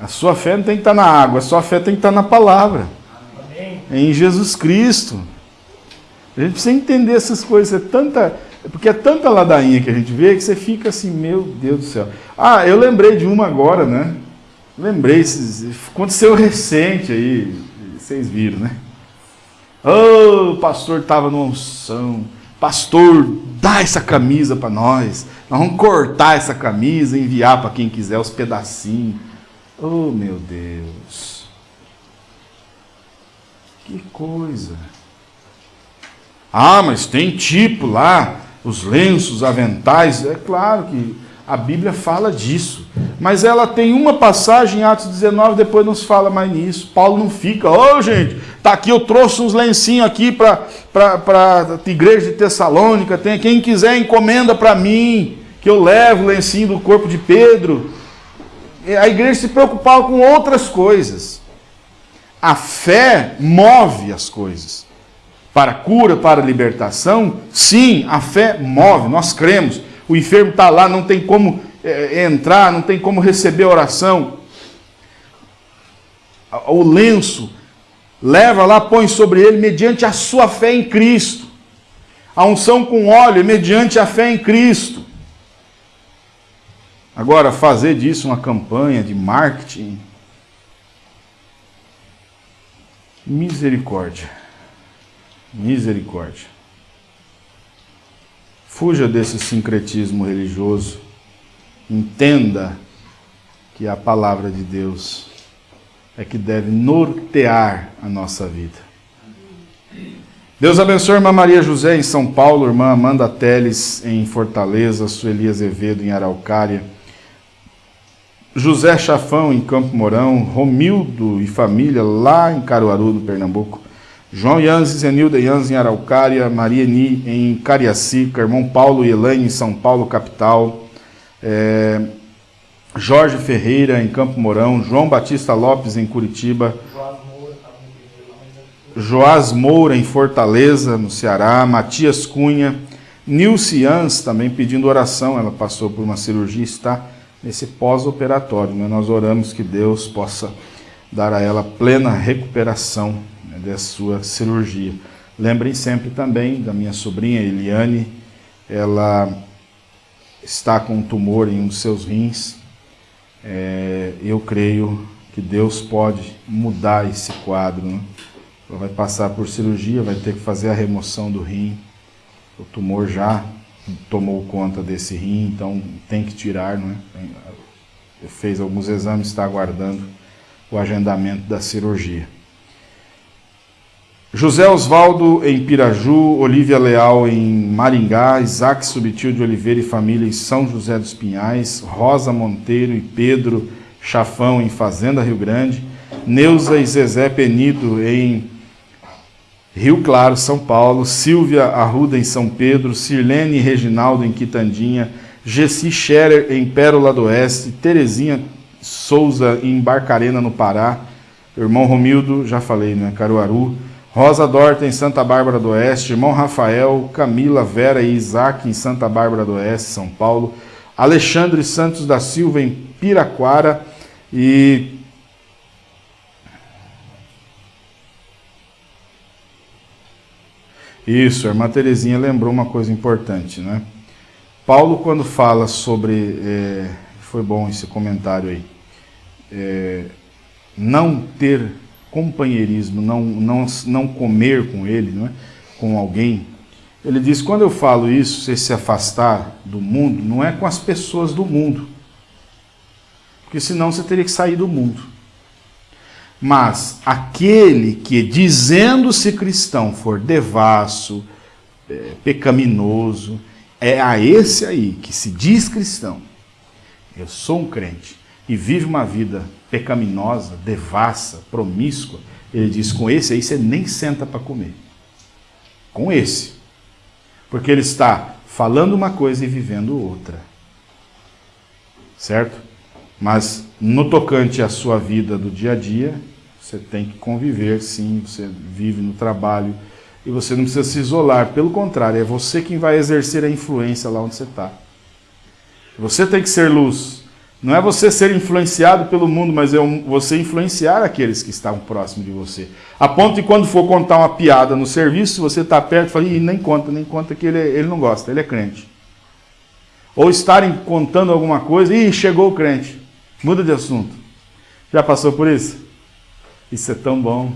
S1: A sua fé não tem que estar na água, a sua fé tem que estar na palavra. É em Jesus Cristo. A gente precisa entender essas coisas. É tanta, porque é tanta ladainha que a gente vê que você fica assim, meu Deus do céu. Ah, eu lembrei de uma agora, né? Lembrei, aconteceu recente aí, vocês viram, né? Oh, o pastor estava numa unção. Pastor, dá essa camisa para nós. Nós vamos cortar essa camisa e enviar para quem quiser os pedacinhos. Oh, meu Deus. Que coisa. Ah, mas tem tipo lá, os lenços, aventais. É claro que a Bíblia fala disso. Mas ela tem uma passagem em Atos 19, depois nos fala mais nisso. Paulo não fica, ô oh, gente, tá aqui, eu trouxe uns lencinhos aqui para a igreja de Tessalônica. Tem, quem quiser encomenda para mim, que eu levo o lencinho do corpo de Pedro. A igreja se preocupava com outras coisas. A fé move as coisas. Para cura, para libertação, sim, a fé move, nós cremos o enfermo está lá, não tem como é, entrar, não tem como receber oração. O lenço, leva lá, põe sobre ele, mediante a sua fé em Cristo. A unção com óleo, mediante a fé em Cristo. Agora, fazer disso uma campanha de marketing. Misericórdia. Misericórdia. Fuja desse sincretismo religioso entenda que a palavra de Deus é que deve nortear a nossa vida. Deus abençoe a irmã Maria José em São Paulo, irmã Amanda Teles em Fortaleza, Sueli Azevedo em Araucária, José Chafão em Campo Mourão, Romildo e família lá em Caruaru, no Pernambuco, João Yanzi, Zenilda Yanzi em Araucária, Maria Ni em Cariacica, irmão Paulo e Elaine em São Paulo, capital, é, Jorge Ferreira em Campo Mourão, João Batista Lopes em Curitiba, Joás Moura em Fortaleza, no Ceará, Matias Cunha, Nilce Ans também pedindo oração, ela passou por uma cirurgia, está nesse pós-operatório. Né? Nós oramos que Deus possa dar a ela plena recuperação né, da sua cirurgia. Lembrem sempre também da minha sobrinha Eliane, ela está com um tumor em um dos seus rins. É, eu creio que Deus pode mudar esse quadro. Né? Ela vai passar por cirurgia, vai ter que fazer a remoção do rim. O tumor já tomou conta desse rim, então tem que tirar, não é? Fez alguns exames, está aguardando o agendamento da cirurgia. José Osvaldo em Piraju, Olívia Leal em Maringá, Isaac Subtil de Oliveira e família em São José dos Pinhais, Rosa Monteiro e Pedro Chafão em Fazenda Rio Grande, Neuza e Zezé Penido em Rio Claro, São Paulo, Silvia Arruda em São Pedro, Sirlene Reginaldo em Quitandinha, Gessi Scherer em Pérola do Oeste, Terezinha Souza em Barcarena, no Pará, irmão Romildo, já falei, né, Caruaru, Rosa Dorta em Santa Bárbara do Oeste, irmão Rafael, Camila, Vera e Isaac em Santa Bárbara do Oeste, São Paulo, Alexandre Santos da Silva em Piraquara. E Isso, a irmã Terezinha lembrou uma coisa importante, né? Paulo, quando fala sobre, é, foi bom esse comentário aí, é, não ter companheirismo, não, não, não comer com ele, não é? com alguém, ele diz, quando eu falo isso, você se afastar do mundo, não é com as pessoas do mundo, porque senão você teria que sair do mundo. Mas aquele que, dizendo-se cristão, for devasso, é, pecaminoso, é a esse aí que se diz cristão. Eu sou um crente e vive uma vida pecaminosa, devassa, promíscua. Ele diz: com esse aí você nem senta para comer. Com esse. Porque ele está falando uma coisa e vivendo outra. Certo? Mas no tocante à sua vida do dia a dia, você tem que conviver, sim, você vive no trabalho e você não precisa se isolar. Pelo contrário, é você quem vai exercer a influência lá onde você está. Você tem que ser luz. Não é você ser influenciado pelo mundo, mas é você influenciar aqueles que estão próximos de você. A ponto de quando for contar uma piada no serviço, você está perto e fala, Ih, nem conta, nem conta que ele, ele não gosta, ele é crente. Ou estarem contando alguma coisa, e chegou o crente. Muda de assunto. Já passou por isso? Isso é tão bom.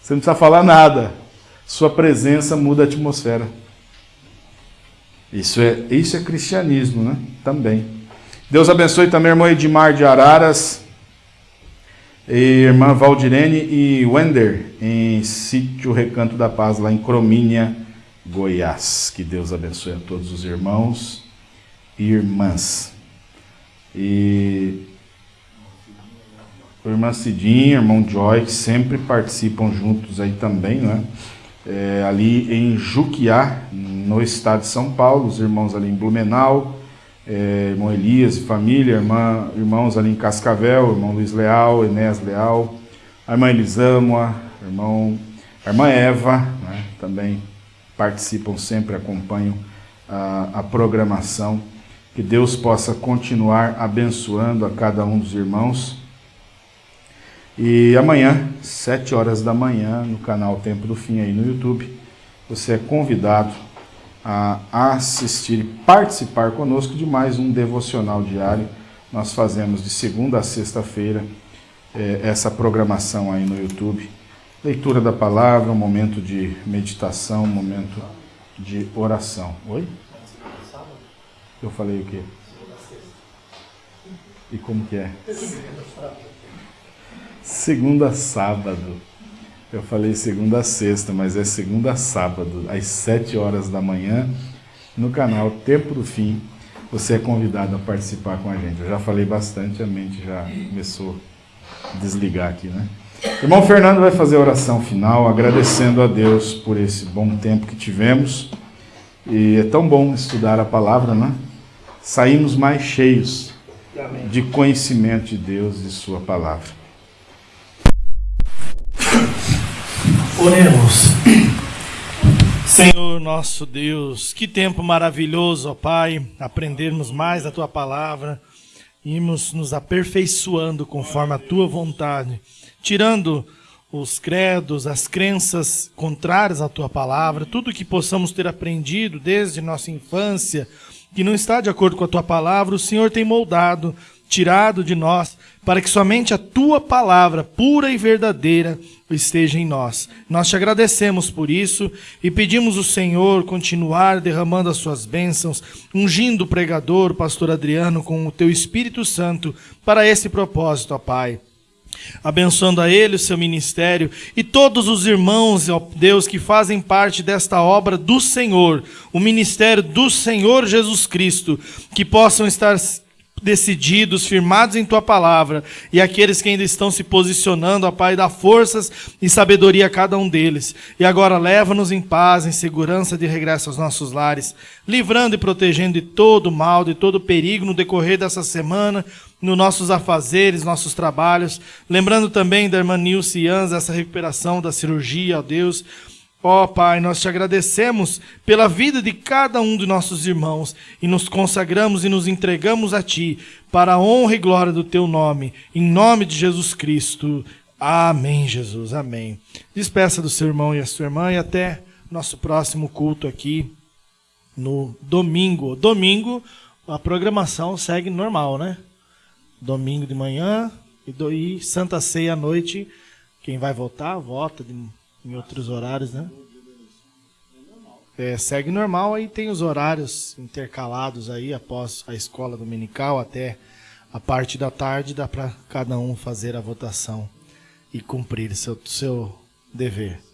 S1: Você não precisa falar nada. Sua presença muda a atmosfera. Isso é, isso é cristianismo, né? Também. Deus abençoe também a irmã Edmar de Araras, e irmã Valdirene e Wender, em Sítio Recanto da Paz, lá em Cromínia, Goiás. Que Deus abençoe a todos os irmãos e irmãs. E o irmã Cidinha, irmão Joy, que sempre participam juntos aí também, né? É, ali em Juquiá, no estado de São Paulo, os irmãos ali em Blumenau, é, irmão Elias e família, irmã, irmãos ali em Cascavel, irmão Luiz Leal, Enéas Leal, a irmã Elisâmoa, irmão, a irmã Eva, né? também participam sempre, acompanham a, a programação. Que Deus possa continuar abençoando a cada um dos irmãos e amanhã, 7 horas da manhã, no canal Tempo do Fim aí no YouTube, você é convidado a assistir e participar conosco de mais um devocional diário. Nós fazemos de segunda a sexta-feira é, essa programação aí no YouTube. Leitura da palavra, um momento de meditação, um momento de oração. Oi? Eu falei o quê? E como que é? Segunda sábado. Eu falei segunda a sexta, mas é segunda a sábado, às sete horas da manhã, no canal Tempo do Fim. Você é convidado a participar com a gente. Eu já falei bastante, a mente já começou a desligar aqui, né? irmão Fernando vai fazer a oração final, agradecendo a Deus por esse bom tempo que tivemos. E é tão bom estudar a palavra, né? Saímos mais cheios de conhecimento de Deus e Sua palavra.
S2: Oremos. Senhor nosso Deus, que tempo maravilhoso, ó Pai, aprendermos mais a Tua palavra, irmos nos aperfeiçoando conforme a Tua vontade, tirando os credos, as crenças contrárias à Tua palavra, tudo que possamos ter aprendido desde nossa infância, que não está de acordo com a Tua palavra, o Senhor tem moldado, tirado de nós, para que somente a tua palavra pura e verdadeira esteja em nós. Nós te agradecemos por isso e pedimos o Senhor continuar derramando as suas bênçãos, ungindo o pregador, pastor Adriano, com o teu Espírito Santo para esse propósito, ó Pai abençoando a ele, o seu ministério e todos os irmãos, ó Deus, que fazem parte desta obra do Senhor, o ministério do Senhor Jesus Cristo, que possam estar decididos, firmados em tua palavra, e aqueles que ainda estão se posicionando, ó Pai, dá forças e sabedoria a cada um deles. E agora leva-nos em paz, em segurança de regresso aos nossos lares, livrando e protegendo de todo mal, de todo perigo no decorrer dessa semana, nos nossos afazeres, nossos trabalhos. Lembrando também da irmã Nilce Ianza, essa recuperação da cirurgia, ó Deus Ó oh, Pai, nós te agradecemos pela vida de cada um de nossos irmãos e nos consagramos e nos entregamos a Ti para a honra e glória do Teu nome, em nome de Jesus Cristo. Amém, Jesus, amém. Despeça do seu irmão e a sua irmã e até nosso próximo culto aqui no domingo. Domingo, a programação segue normal, né? Domingo de manhã e, do, e Santa Ceia à noite. Quem vai votar, vota de em outros horários, né? É, segue normal, aí tem os horários intercalados aí após a escola dominical até a parte da tarde dá para cada um fazer a votação e cumprir seu seu dever.